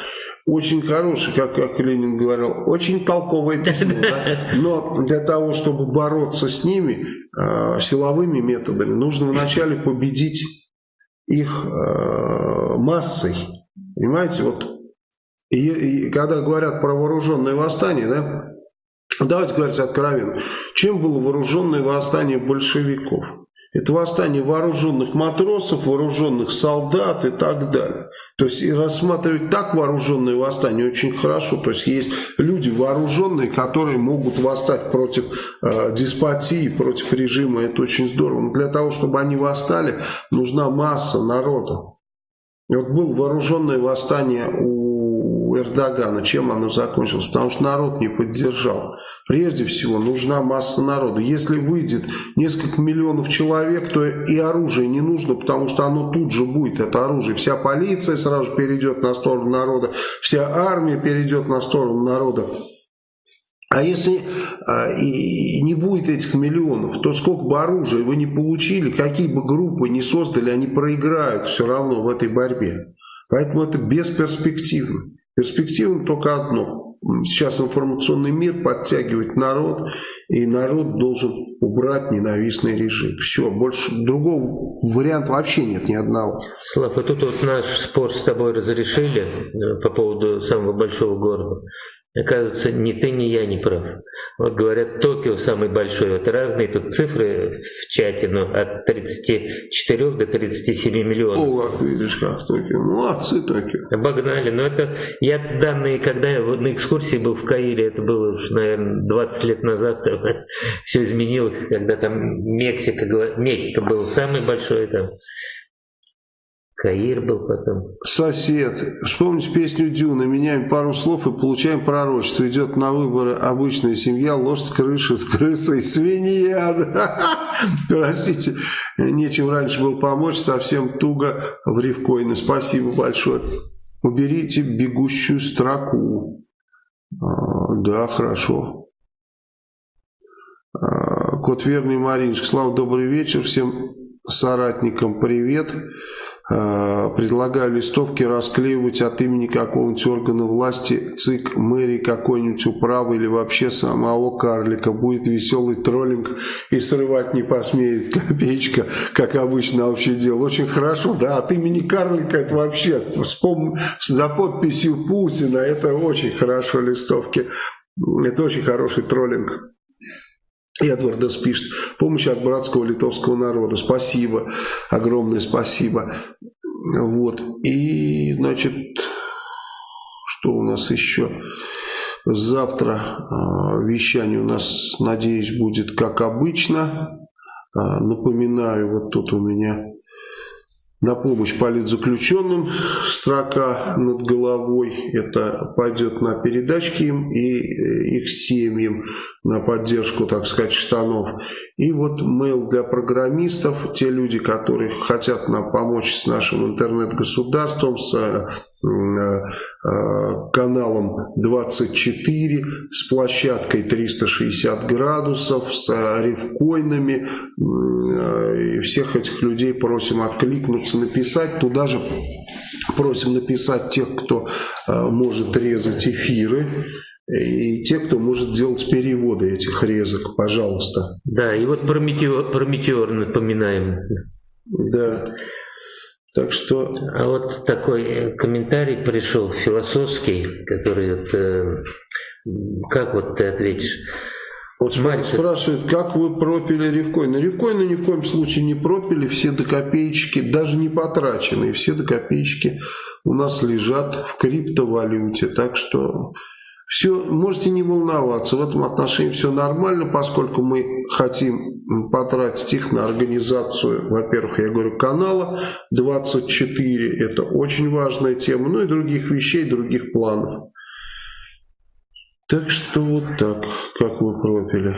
[SPEAKER 1] Очень хороший, как, как Ленин говорил, очень толковое письмо, да? но для того, чтобы бороться с ними э, силовыми методами, нужно вначале победить их э, массой. Понимаете, вот и, и когда говорят про вооруженное восстание, да, давайте говорить откровенно, чем было вооруженное восстание большевиков? Это восстание вооруженных матросов, вооруженных солдат и так далее. То есть и рассматривать так вооруженное восстание очень хорошо. То есть есть люди вооруженные, которые могут восстать против э, деспотии, против режима. Это очень здорово. Но для того, чтобы они восстали, нужна масса народа. И вот было вооруженное восстание у Эрдогана. Чем оно закончилось? Потому что народ не поддержал. Прежде всего нужна масса народа. Если выйдет несколько миллионов человек, то и оружие не нужно, потому что оно тут же будет, это оружие. Вся полиция сразу перейдет на сторону народа, вся армия перейдет на сторону народа. А если а, и, и не будет этих миллионов, то сколько бы оружия вы не получили, какие бы группы не создали, они проиграют все равно в этой борьбе. Поэтому это бесперспективно. Перспективно только одно сейчас информационный мир подтягивает народ, и народ должен убрать ненавистный режим. Все, больше другого варианта вообще нет ни одного.
[SPEAKER 2] Слав, и тут вот наш спор с тобой разрешили э, по поводу самого большого города. Оказывается, ни ты, ни я не прав. Вот говорят, Токио самый большой. Вот разные тут цифры в чате, но от 34 до 37 миллионов.
[SPEAKER 1] О, как видишь, как Токио. Молодцы Токио.
[SPEAKER 2] Обогнали. Но это, я данные, когда я на экскурсии был в Каире, это было уж, наверное, 20 лет назад, [laughs] все изменилось, когда там Мексика, Мексика был самый большой там. Каир был потом.
[SPEAKER 1] Сосед. Вспомните песню Дюна. Меняем пару слов и получаем пророчество. Идет на выборы обычная семья, лошадь с крыши, с крысой, свинья. [laughs] Простите, нечем раньше был помочь. Совсем туго в рифкоины. Спасибо большое. Уберите бегущую строку. А, да, хорошо. А, кот верный Мариночка. Слава, добрый вечер. Всем соратникам привет. Э, предлагаю листовки расклеивать от имени какого-нибудь органа власти, ЦИК, мэрии какой-нибудь управы или вообще самого карлика. Будет веселый троллинг и срывать не посмеет [laughs] копеечка, как обычно вообще дело. Очень хорошо, да, от имени карлика это вообще, вспом... за подписью Путина, это очень хорошо листовки. Это очень хороший троллинг. Эдвардас пишет, помощь от братского литовского народа. Спасибо, огромное спасибо. Вот. И, значит, что у нас еще? Завтра э, вещание у нас, надеюсь, будет как обычно. Э, напоминаю, вот тут у меня на помощь политзаключенным строка над головой. Это пойдет на передачки им и э, их семьям, на поддержку, так сказать, штанов. И вот mail для программистов, те люди, которые хотят нам помочь с нашим интернет-государством, с Э, э, каналом 24 с площадкой 360 градусов, с рифкоинами. Э, и всех этих людей просим откликнуться, написать. Туда же просим написать тех, кто может резать эфиры. И те, кто может делать переводы этих резок, пожалуйста.
[SPEAKER 2] Да, и вот про метеор, про метеор напоминаем.
[SPEAKER 1] Да. Так что...
[SPEAKER 2] А вот такой комментарий пришел философский, который вот, э, как вот ты ответишь?
[SPEAKER 1] Вот Мальцев. спрашивают, как вы пропили ревкоины? Ревкоины ни в коем случае не пропили, все до копеечки, даже не потраченные, все до копеечки у нас лежат в криптовалюте. Так что все, можете не волноваться, в этом отношении все нормально, поскольку мы хотим потратить их на организацию, во-первых, я говорю, канала 24, это очень важная тема, ну и других вещей, других планов. Так что вот так, как мы пропили.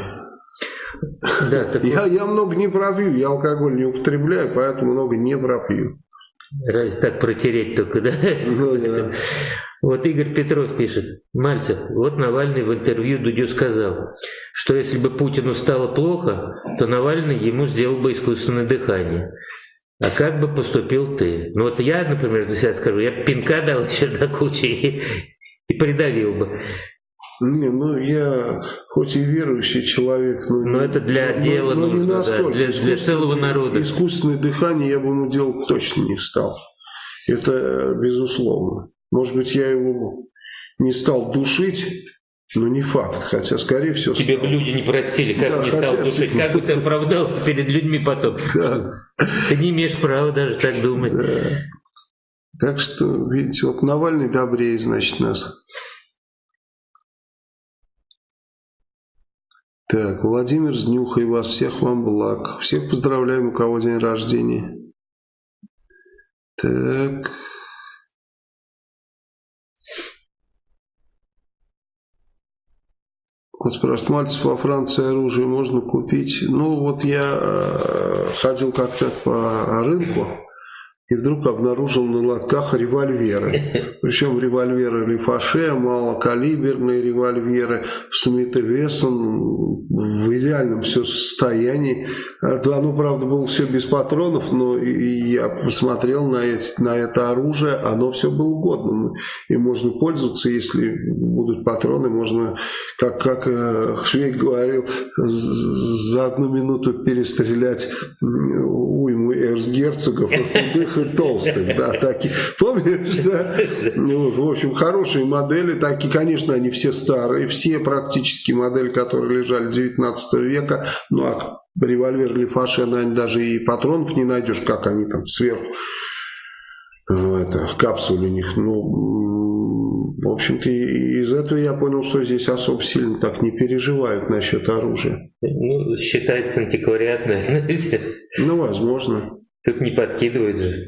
[SPEAKER 2] Да, так
[SPEAKER 1] я, я много не пропью, я алкоголь не употребляю, поэтому много не пропью.
[SPEAKER 2] Раз так протереть только, да?
[SPEAKER 1] Ну, да.
[SPEAKER 2] Вот Игорь Петров пишет, Мальцев, вот Навальный в интервью Дудю сказал, что если бы Путину стало плохо, то Навальный ему сделал бы искусственное дыхание. А как бы поступил ты? Ну вот я, например, за себя скажу, я пинка дал [laughs] еще до кучи и, и придавил бы.
[SPEAKER 1] Не, ну я хоть и верующий человек, но,
[SPEAKER 2] но это для но, дела но, нужно, не настолько. Да, для, для целого народа.
[SPEAKER 1] Искусственное дыхание я бы ему делать точно не стал. Это безусловно. Может быть, я его не стал душить, но не факт, хотя, скорее всего...
[SPEAKER 2] Тебе бы люди не простили, как да, не стал душить, как бы ты оправдался перед людьми потом. Да. Ты не имеешь права даже так думать. Да.
[SPEAKER 1] Так что, видите, вот Навальный добрее, значит, нас. Так, Владимир Знюхай вас, всех вам благ. Всех поздравляем, у кого день рождения. Так... Вот спрашивает, Мальцев, во Франции оружие можно купить? Ну, вот я э, ходил как-то по рынку, и вдруг обнаружил на лотках револьверы. [laughs] Причем револьверы Лефаше, малокалиберные револьверы, Смит и Вессон в идеальном все состоянии. Оно, правда, было все без патронов, но я посмотрел на, эти, на это оружие, оно все было годным. И можно пользоваться, если будут патроны, можно, как, как э, Швейк говорил, за одну минуту перестрелять эрцгерцогов, худых и толстых, да, такие, помнишь, да, ну, в общем, хорошие модели, такие, конечно, они все старые, все практически модели, которые лежали 19 века, ну, а револьвер Лефаше, наверное, даже и патронов не найдешь, как они там сверху, ну, это, капсуле у них, ну, в общем-то, из этого я понял, что здесь особо сильно так не переживают насчет оружия.
[SPEAKER 2] Ну, считается антиквариатное. [laughs]
[SPEAKER 1] Ну, возможно.
[SPEAKER 2] Тут не подкидывают же.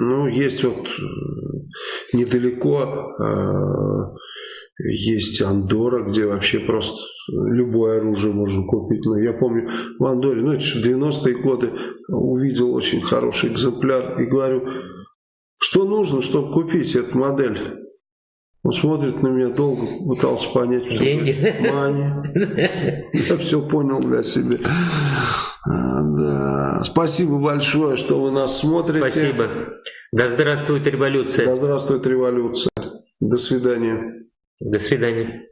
[SPEAKER 1] Ну, есть вот э, недалеко э, есть Андора, где вообще просто любое оружие можно купить. Но я помню в Андоре, ну это же 90-е годы, увидел очень хороший экземпляр и говорю, что нужно, чтобы купить эту модель? Он смотрит на меня долго, пытался понять, что
[SPEAKER 2] Деньги.
[SPEAKER 1] Мани. Я все понял для себя. А, да. Спасибо большое, что вы нас смотрите.
[SPEAKER 2] Спасибо. Да здравствует революция.
[SPEAKER 1] Да здравствует революция. До свидания.
[SPEAKER 2] До свидания.